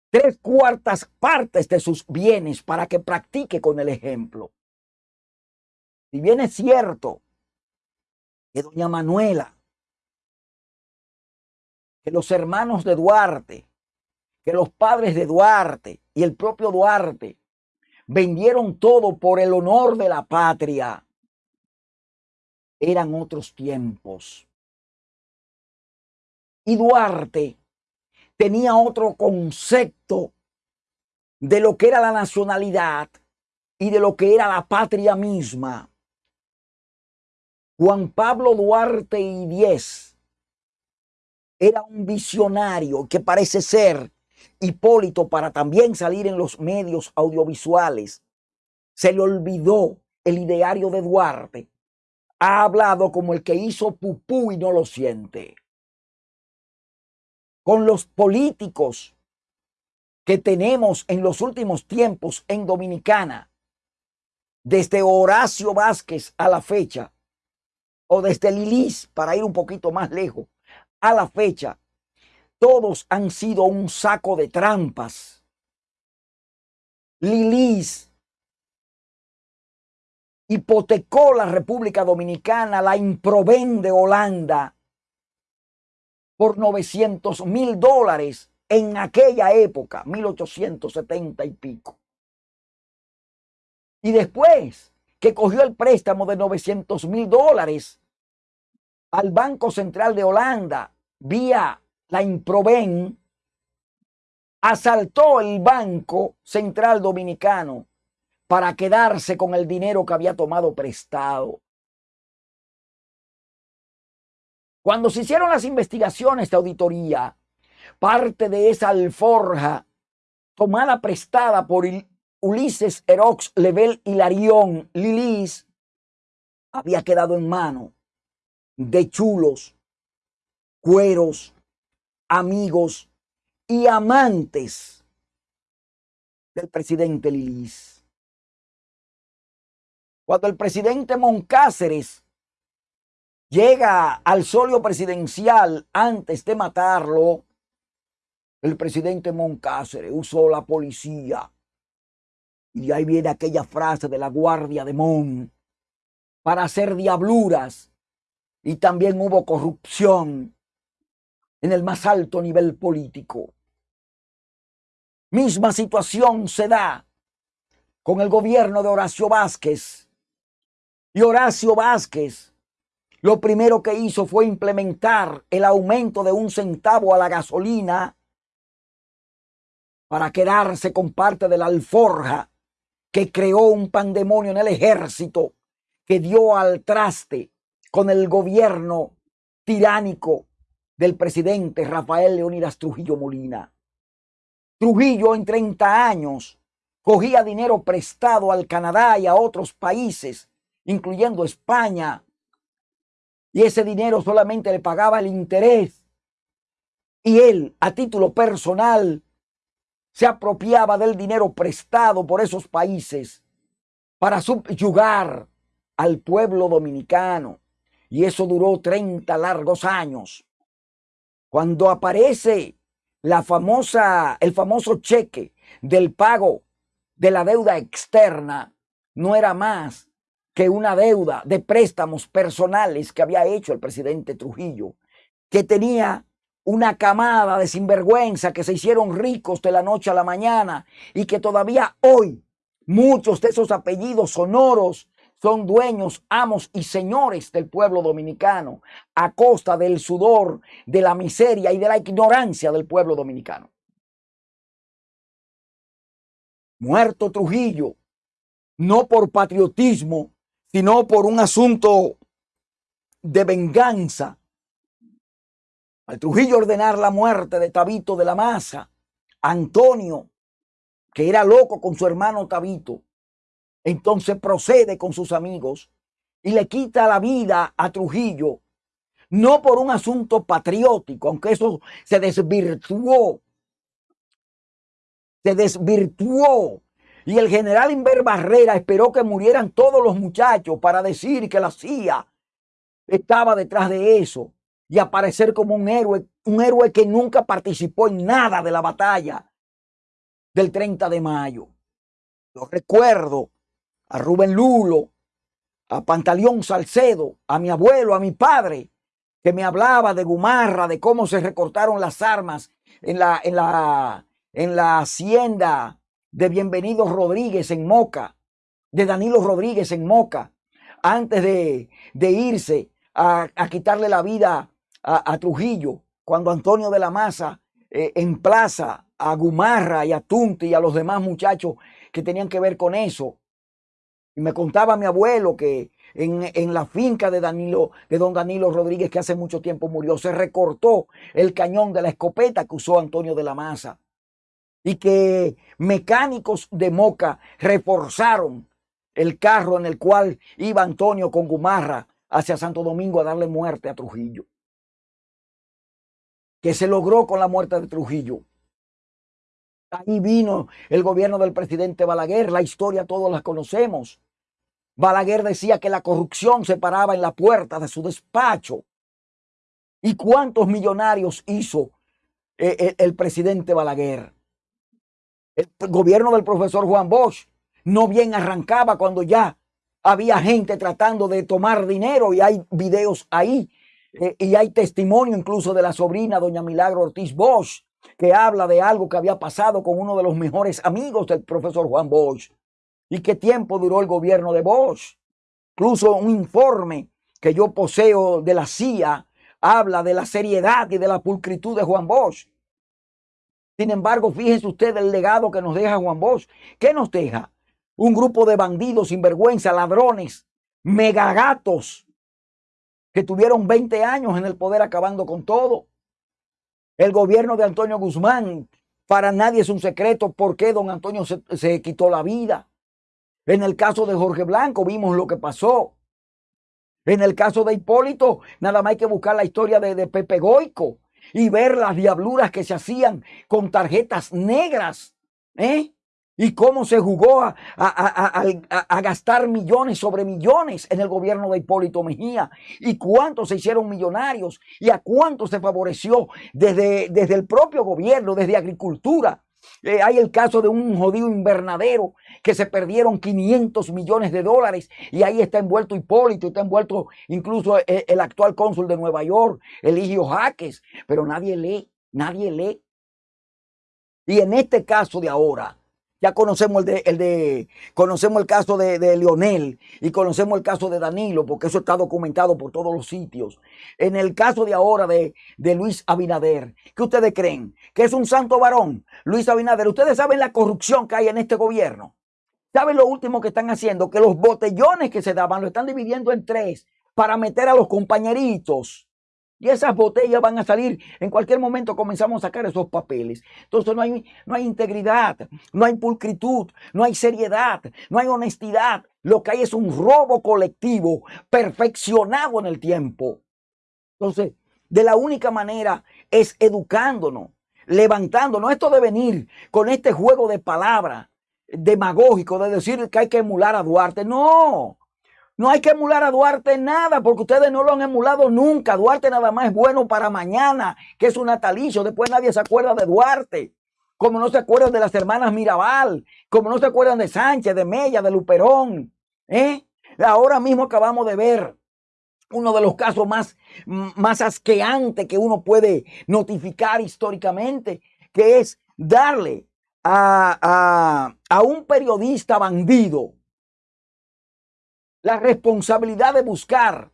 tres cuartas partes de sus bienes para que practique con el ejemplo. Si bien es cierto que doña Manuela, que los hermanos de Duarte, que los padres de Duarte y el propio Duarte vendieron todo por el honor de la patria, eran otros tiempos. Y Duarte tenía otro concepto de lo que era la nacionalidad y de lo que era la patria misma. Juan Pablo Duarte y Diez era un visionario que parece ser Hipólito para también salir en los medios audiovisuales. Se le olvidó el ideario de Duarte. Ha hablado como el que hizo pupú y no lo siente con los políticos que tenemos en los últimos tiempos en Dominicana, desde Horacio Vázquez a la fecha, o desde Lilis, para ir un poquito más lejos, a la fecha, todos han sido un saco de trampas. Lilis hipotecó la República Dominicana, la improvende Holanda, por 900 mil dólares en aquella época, 1870 y pico. Y después que cogió el préstamo de 900 mil dólares al Banco Central de Holanda vía la Improven, asaltó el Banco Central Dominicano para quedarse con el dinero que había tomado prestado. Cuando se hicieron las investigaciones de auditoría, parte de esa alforja tomada prestada por Ulises Erox Level Hilarión Lilis había quedado en mano de chulos, cueros, amigos y amantes del presidente Lilis. Cuando el presidente Moncáceres llega al solio presidencial antes de matarlo, el presidente Moncáceres usó la policía. Y ahí viene aquella frase de la guardia de Mon para hacer diabluras. Y también hubo corrupción en el más alto nivel político. Misma situación se da con el gobierno de Horacio Vázquez. Y Horacio Vázquez lo primero que hizo fue implementar el aumento de un centavo a la gasolina para quedarse con parte de la alforja que creó un pandemonio en el ejército que dio al traste con el gobierno tiránico del presidente Rafael Leonidas Trujillo Molina. Trujillo en 30 años cogía dinero prestado al Canadá y a otros países, incluyendo España, y ese dinero solamente le pagaba el interés. Y él, a título personal, se apropiaba del dinero prestado por esos países para subyugar al pueblo dominicano. Y eso duró 30 largos años. Cuando aparece la famosa, el famoso cheque del pago de la deuda externa, no era más que una deuda de préstamos personales que había hecho el presidente Trujillo, que tenía una camada de sinvergüenza que se hicieron ricos de la noche a la mañana y que todavía hoy muchos de esos apellidos sonoros son dueños, amos y señores del pueblo dominicano a costa del sudor, de la miseria y de la ignorancia del pueblo dominicano. muerto Trujillo, no por patriotismo, sino por un asunto de venganza. Al Trujillo ordenar la muerte de Tabito de la Maza, Antonio, que era loco con su hermano Tabito, entonces procede con sus amigos y le quita la vida a Trujillo, no por un asunto patriótico, aunque eso se desvirtuó, se desvirtuó. Y el general Inver Barrera esperó que murieran todos los muchachos para decir que la CIA estaba detrás de eso y aparecer como un héroe, un héroe que nunca participó en nada de la batalla del 30 de mayo. Lo recuerdo a Rubén Lulo, a Pantaleón Salcedo, a mi abuelo, a mi padre, que me hablaba de Gumarra, de cómo se recortaron las armas en la, en la, en la hacienda de Bienvenidos Rodríguez en Moca, de Danilo Rodríguez en Moca, antes de, de irse a, quitarle la vida a, Trujillo, cuando Antonio de la Maza eh, emplaza a Gumarra y a Tunti y a los demás muchachos que tenían que ver con eso. Y me contaba mi abuelo que en, la finca de Danilo, de don Danilo Rodríguez, que hace mucho tiempo murió, se recortó el cañón de la escopeta que usó Antonio de la Maza. Y que mecánicos de Moca reforzaron el carro en el cual iba Antonio con Gumarra hacia Santo Domingo a darle muerte a Trujillo. Que se logró con la muerte de Trujillo. Ahí vino el gobierno del presidente Balaguer, la historia todos la conocemos. Balaguer decía que la corrupción se paraba en la puerta de su despacho. ¿Y cuántos millonarios hizo eh, eh, el, presidente Balaguer? El gobierno del profesor Juan Bosch no bien arrancaba cuando ya había gente tratando de tomar dinero y hay videos ahí eh, y hay testimonio incluso de la sobrina doña Milagro Ortiz Bosch que habla de algo que había pasado con uno de los mejores amigos del profesor Juan Bosch. ¿Y qué tiempo duró el gobierno de Bosch? Incluso un informe que yo poseo de la CIA habla de la seriedad y de la pulcritud de Juan Bosch. Sin embargo, fíjense usted el legado que nos deja Juan Bosch. ¿Qué nos deja? Un grupo de bandidos, sinvergüenza, ladrones, megagatos, que tuvieron 20 años en el poder acabando con todo. El gobierno de Antonio Guzmán, para nadie es un secreto por qué don Antonio se, se quitó la vida. En el caso de Jorge Blanco vimos lo que pasó. En el caso de Hipólito, nada más hay que buscar la historia de, Pepe Goico y ver las diabluras que se hacían con tarjetas negras. ¿eh? Y cómo se jugó a, a, gastar millones sobre millones en el gobierno de Hipólito Mejía. Y cuántos se hicieron millonarios y a cuántos se favoreció desde, desde el propio gobierno, desde agricultura, eh, hay el caso de un jodido invernadero que se perdieron 500 millones de dólares y ahí está envuelto Hipólito, está envuelto incluso el, el actual cónsul de Nueva York, Eligio Jaques, pero nadie lee, nadie lee. Y en este caso de ahora, ya conocemos el de, el de conocemos el caso de, de, Leonel y conocemos el caso de Danilo, porque eso está documentado por todos los sitios. En el caso de ahora de, de Luis Abinader, ¿qué ustedes creen? ¿Que es un santo varón? Luis Abinader, ustedes saben la corrupción que hay en este gobierno. ¿Saben lo último que están haciendo? Que los botellones que se daban lo están dividiendo en tres para meter a los compañeritos. Y esas botellas van a salir. En cualquier momento comenzamos a sacar esos papeles. Entonces no hay, no hay integridad, no hay pulcritud, no hay seriedad, no hay honestidad. Lo que hay es un robo colectivo perfeccionado en el tiempo. Entonces, de la única manera es educándonos, levantándonos. Esto de venir con este juego de palabras demagógico de decir que hay que emular a Duarte. No, no hay que emular a Duarte nada, porque ustedes no lo han emulado nunca. Duarte nada más es bueno para mañana, que es un natalicio. Después nadie se acuerda de Duarte. Como no se acuerdan de las hermanas Mirabal, como no se acuerdan de Sánchez, de Mella, de Luperón. ¿eh? Ahora mismo acabamos de ver uno de los casos más, más asqueantes que uno puede notificar históricamente, que es darle a, a, a un periodista bandido la responsabilidad de buscar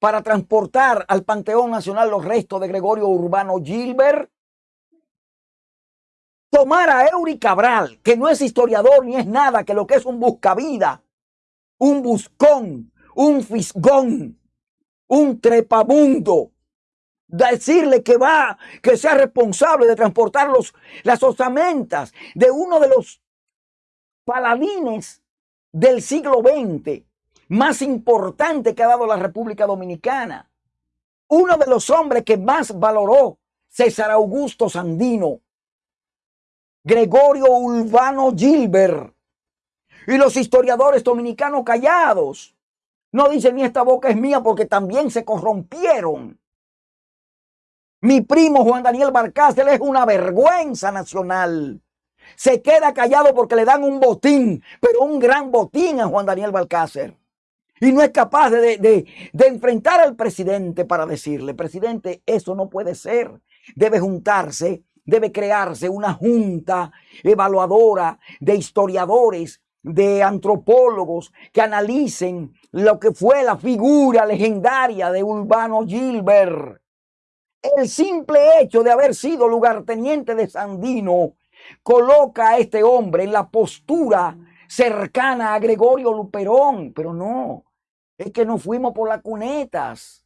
para transportar al Panteón Nacional los restos de Gregorio Urbano Gilbert. tomar a Eury Cabral, que no es historiador ni es nada, que lo que es un buscavida, un buscón, un fisgón, un trepamundo, decirle que va, que sea responsable de transportar los, las osamentas de uno de los paladines del siglo XX más importante que ha dado la República Dominicana. Uno de los hombres que más valoró César Augusto Sandino, Gregorio Urbano Gilbert y los historiadores dominicanos callados. No dicen ni esta boca es mía porque también se corrompieron. Mi primo Juan Daniel Barcácer es una vergüenza nacional. Se queda callado porque le dan un botín, pero un gran botín a Juan Daniel Balcácer. Y no es capaz de, de, de, enfrentar al presidente para decirle, presidente, eso no puede ser. Debe juntarse, debe crearse una junta evaluadora de historiadores, de antropólogos que analicen lo que fue la figura legendaria de Urbano Gilbert el simple hecho de haber sido lugarteniente de Sandino coloca a este hombre en la postura cercana a Gregorio Luperón, pero no, es que nos fuimos por las cunetas,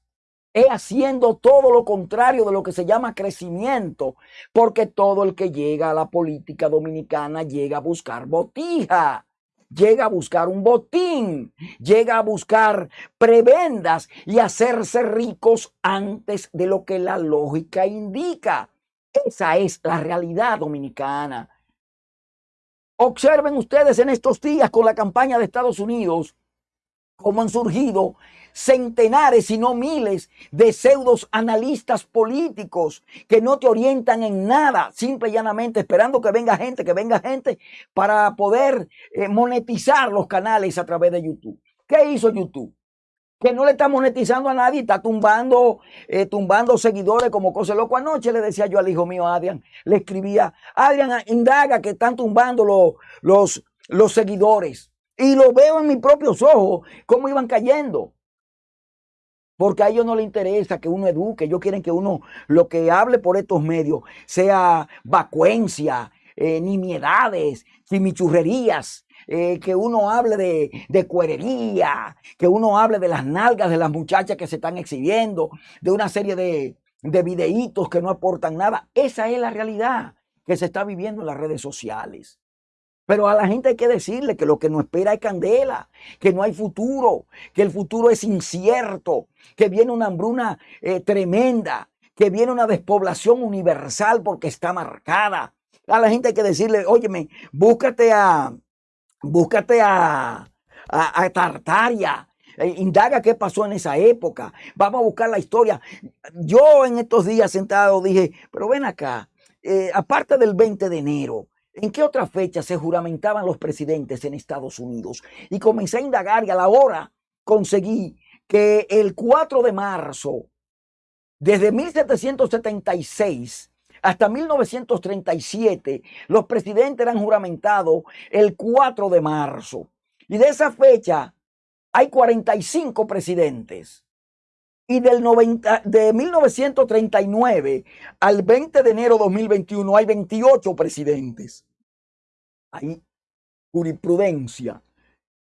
es haciendo todo lo contrario de lo que se llama crecimiento, porque todo el que llega a la política dominicana llega a buscar botija llega a buscar un botín, llega a buscar prebendas y hacerse ricos antes de lo que la lógica indica. Esa es la realidad dominicana. Observen ustedes en estos días con la campaña de Estados Unidos cómo han surgido centenares, y no miles, de pseudos analistas políticos que no te orientan en nada, simple y llanamente esperando que venga gente, que venga gente para poder eh, monetizar los canales a través de YouTube. ¿Qué hizo YouTube? Que no le está monetizando a nadie, está tumbando, eh, tumbando seguidores como cosa loco. Anoche le decía yo al hijo mío, Adrián, le escribía, Adrián, indaga que están tumbando los, los, los seguidores. Y lo veo en mis propios ojos, cómo iban cayendo. Porque a ellos no les interesa que uno eduque, ellos quieren que uno lo que hable por estos medios sea vacuencia, eh, nimiedades, chimichurrerías, eh, que uno hable de, de cuerería, que uno hable de las nalgas de las muchachas que se están exhibiendo, de una serie de, de videitos que no aportan nada. Esa es la realidad que se está viviendo en las redes sociales. Pero a la gente hay que decirle que lo que nos espera es candela, que no hay futuro, que el futuro es incierto, que viene una hambruna eh, tremenda, que viene una despoblación universal porque está marcada. A la gente hay que decirle, óyeme, búscate a, búscate a, a, Tartaria, eh, indaga qué pasó en esa época, vamos a buscar la historia. Yo en estos días sentado dije, pero ven acá, eh, aparte del 20 de enero, ¿En qué otra fecha se juramentaban los presidentes en Estados Unidos? Y comencé a indagar y a la hora conseguí que el 4 de marzo, desde 1776 hasta 1937, los presidentes eran juramentados el 4 de marzo. Y de esa fecha hay 45 presidentes. Y del 90, de 1939 al 20 de enero de 2021 hay 28 presidentes. Hay jurisprudencia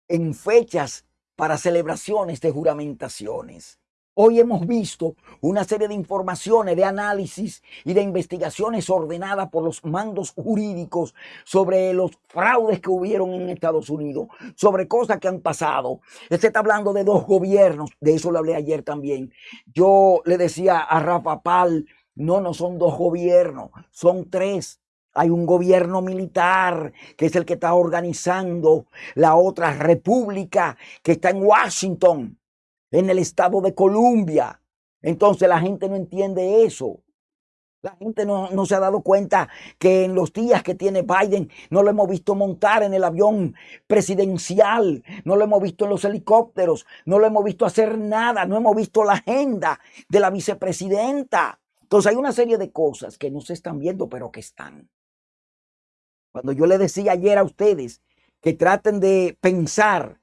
en fechas para celebraciones de juramentaciones. Hoy hemos visto una serie de informaciones, de análisis y de investigaciones ordenadas por los mandos jurídicos sobre los fraudes que hubieron en Estados Unidos, sobre cosas que han pasado. Se está hablando de dos gobiernos, de eso le hablé ayer también. Yo le decía a Rafa Pal, no, no son dos gobiernos, son tres. Hay un gobierno militar que es el que está organizando la otra república que está en Washington en el estado de Columbia. Entonces la gente no entiende eso. La gente no, no, se ha dado cuenta que en los días que tiene Biden no lo hemos visto montar en el avión presidencial, no lo hemos visto en los helicópteros, no lo hemos visto hacer nada, no hemos visto la agenda de la vicepresidenta. Entonces hay una serie de cosas que no se están viendo, pero que están. Cuando yo le decía ayer a ustedes que traten de pensar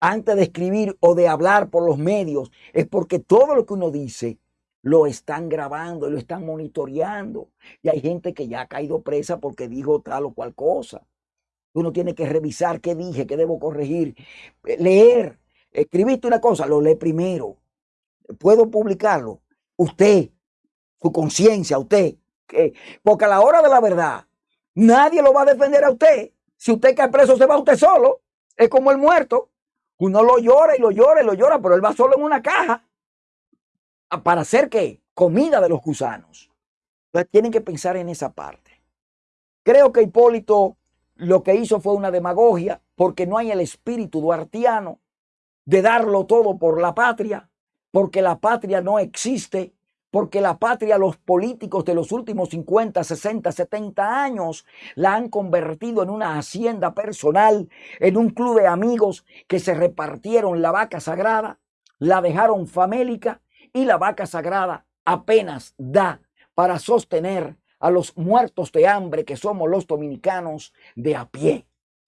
antes de escribir o de hablar por los medios, es porque todo lo que uno dice lo están grabando, lo están monitoreando. Y hay gente que ya ha caído presa porque dijo tal o cual cosa. Uno tiene que revisar qué dije, qué debo corregir, eh, leer. Escribiste una cosa, lo lee primero. Puedo publicarlo. Usted, su conciencia, usted. Porque a la hora de la verdad, nadie lo va a defender a usted. Si usted cae preso, se va usted solo. Es como el muerto. Uno lo llora y lo llora y lo llora, pero él va solo en una caja. ¿Para hacer qué? Comida de los gusanos. Entonces tienen que pensar en esa parte. Creo que Hipólito lo que hizo fue una demagogia porque no hay el espíritu duartiano de darlo todo por la patria, porque la patria no existe, porque la patria, los políticos de los últimos 50, 60, 70 años la han convertido en una hacienda personal, en un club de amigos que se repartieron la vaca sagrada, la dejaron famélica y la vaca sagrada apenas da para sostener a los muertos de hambre que somos los dominicanos de a pie.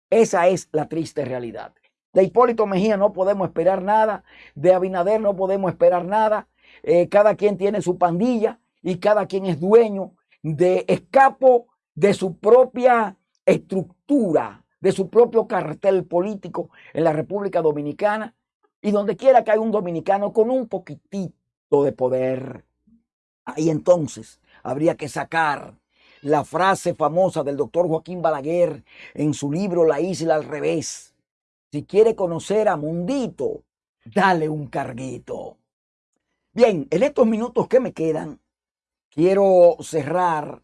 Esa es la triste realidad. De Hipólito Mejía no podemos esperar nada, de Abinader no podemos esperar nada. Eh, cada quien tiene su pandilla y cada quien es dueño de escapo de su propia estructura, de su propio cartel político en la República Dominicana y donde quiera que haya un dominicano con un poquitito de poder. Ahí entonces habría que sacar la frase famosa del doctor Joaquín Balaguer en su libro La isla al revés. Si quiere conocer a Mundito, dale un carguito. Bien, en estos minutos que me quedan, quiero cerrar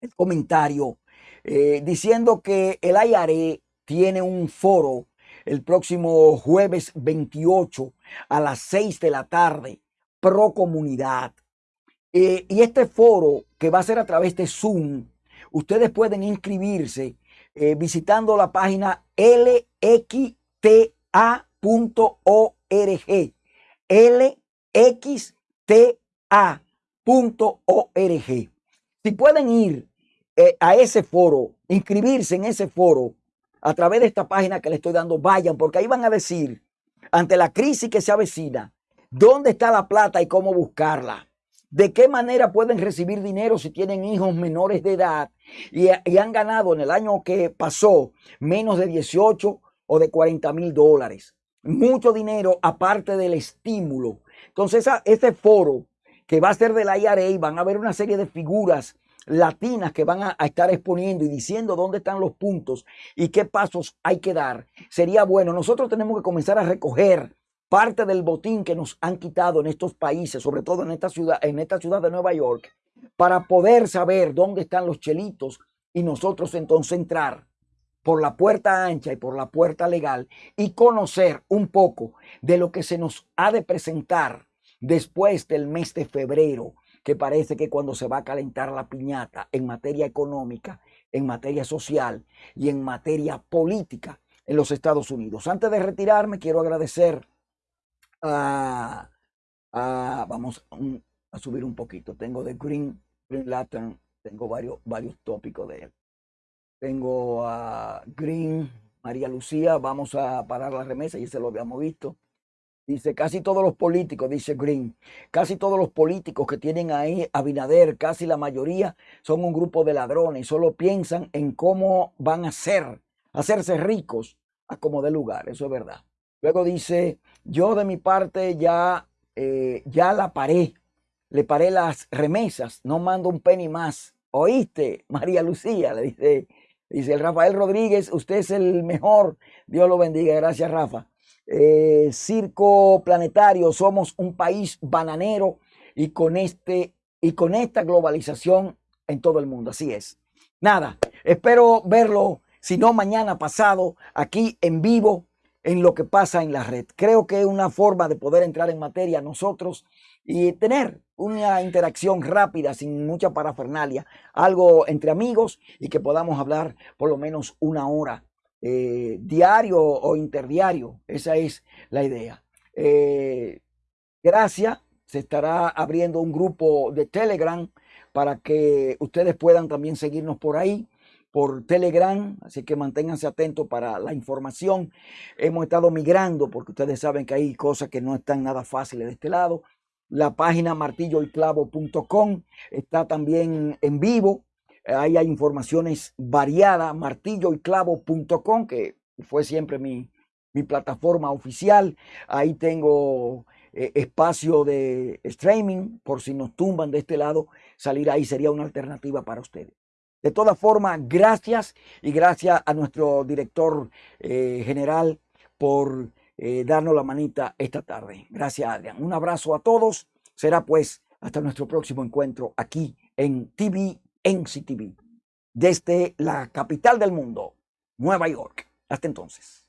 el comentario eh, diciendo que el IARE tiene un foro el próximo jueves 28 a las 6 de la tarde, pro comunidad. Eh, y este foro que va a ser a través de Zoom, ustedes pueden inscribirse eh, visitando la página lxta.org. lxta.org. Si pueden ir eh, a ese foro, inscribirse en ese foro a través de esta página que le estoy dando, vayan, porque ahí van a decir, ante la crisis que se avecina, dónde está la plata y cómo buscarla. ¿De qué manera pueden recibir dinero si tienen hijos menores de edad y, han ganado en el año que pasó menos de 18 o de 40 mil dólares? Mucho dinero aparte del estímulo. Entonces, este foro que va a ser de la IRA, van a ver una serie de figuras latinas que van a, a, estar exponiendo y diciendo dónde están los puntos y qué pasos hay que dar. Sería bueno, nosotros tenemos que comenzar a recoger parte del botín que nos han quitado en estos países, sobre todo en esta ciudad, en esta ciudad de Nueva York, para poder saber dónde están los chelitos y nosotros entonces entrar por la puerta ancha y por la puerta legal y conocer un poco de lo que se nos ha de presentar después del mes de febrero, que parece que cuando se va a calentar la piñata en materia económica, en materia social y en materia política en los Estados Unidos. Antes de retirarme, quiero agradecer vamos a subir un poquito. Tengo de Green, Green Latin, tengo varios, varios tópicos de él. Tengo a Green, María Lucía, vamos a parar la remesa, y se lo habíamos visto. Dice, casi todos los políticos, dice Green, casi todos los políticos que tienen ahí a Binader, casi la mayoría, son un grupo de ladrones, solo piensan en cómo van a ser, hacerse ricos a como de lugar, eso es verdad. Luego dice, yo de mi parte ya, eh, ya la paré, le paré las remesas, no mando un penny más. ¿Oíste, María Lucía? Le dice, dice el Rafael Rodríguez, usted es el mejor. Dios lo bendiga, gracias Rafa. Eh, Circo Planetario, somos un país bananero y con, este, y con esta globalización en todo el mundo. Así es. Nada, espero verlo, si no mañana pasado, aquí en vivo en lo que pasa en la red. Creo que es una forma de poder entrar en materia nosotros y tener una interacción rápida, sin mucha parafernalia, algo entre amigos y que podamos hablar por lo menos una hora eh, diario o interdiario. Esa es la idea. Eh, gracias. Se estará abriendo un grupo de Telegram para que ustedes puedan también seguirnos por ahí por Telegram, así que manténganse atentos para la información. Hemos estado migrando porque ustedes saben que hay cosas que no están nada fáciles de este lado. la página martilloyclavo.com. Está también en vivo. Ahí hay informaciones variadas. Martilloyclavo.com, que fue siempre mi, mi plataforma oficial. Ahí tengo eh, espacio de streaming por si nos tumban de este lado. Salir ahí sería una alternativa para ustedes. De todas formas, gracias y gracias a nuestro director eh, general por eh, darnos la manita esta tarde. Gracias, Adrián. Un abrazo a todos. Será pues hasta nuestro próximo encuentro aquí en TV, en CTV, desde la capital del mundo, Nueva York. Hasta entonces.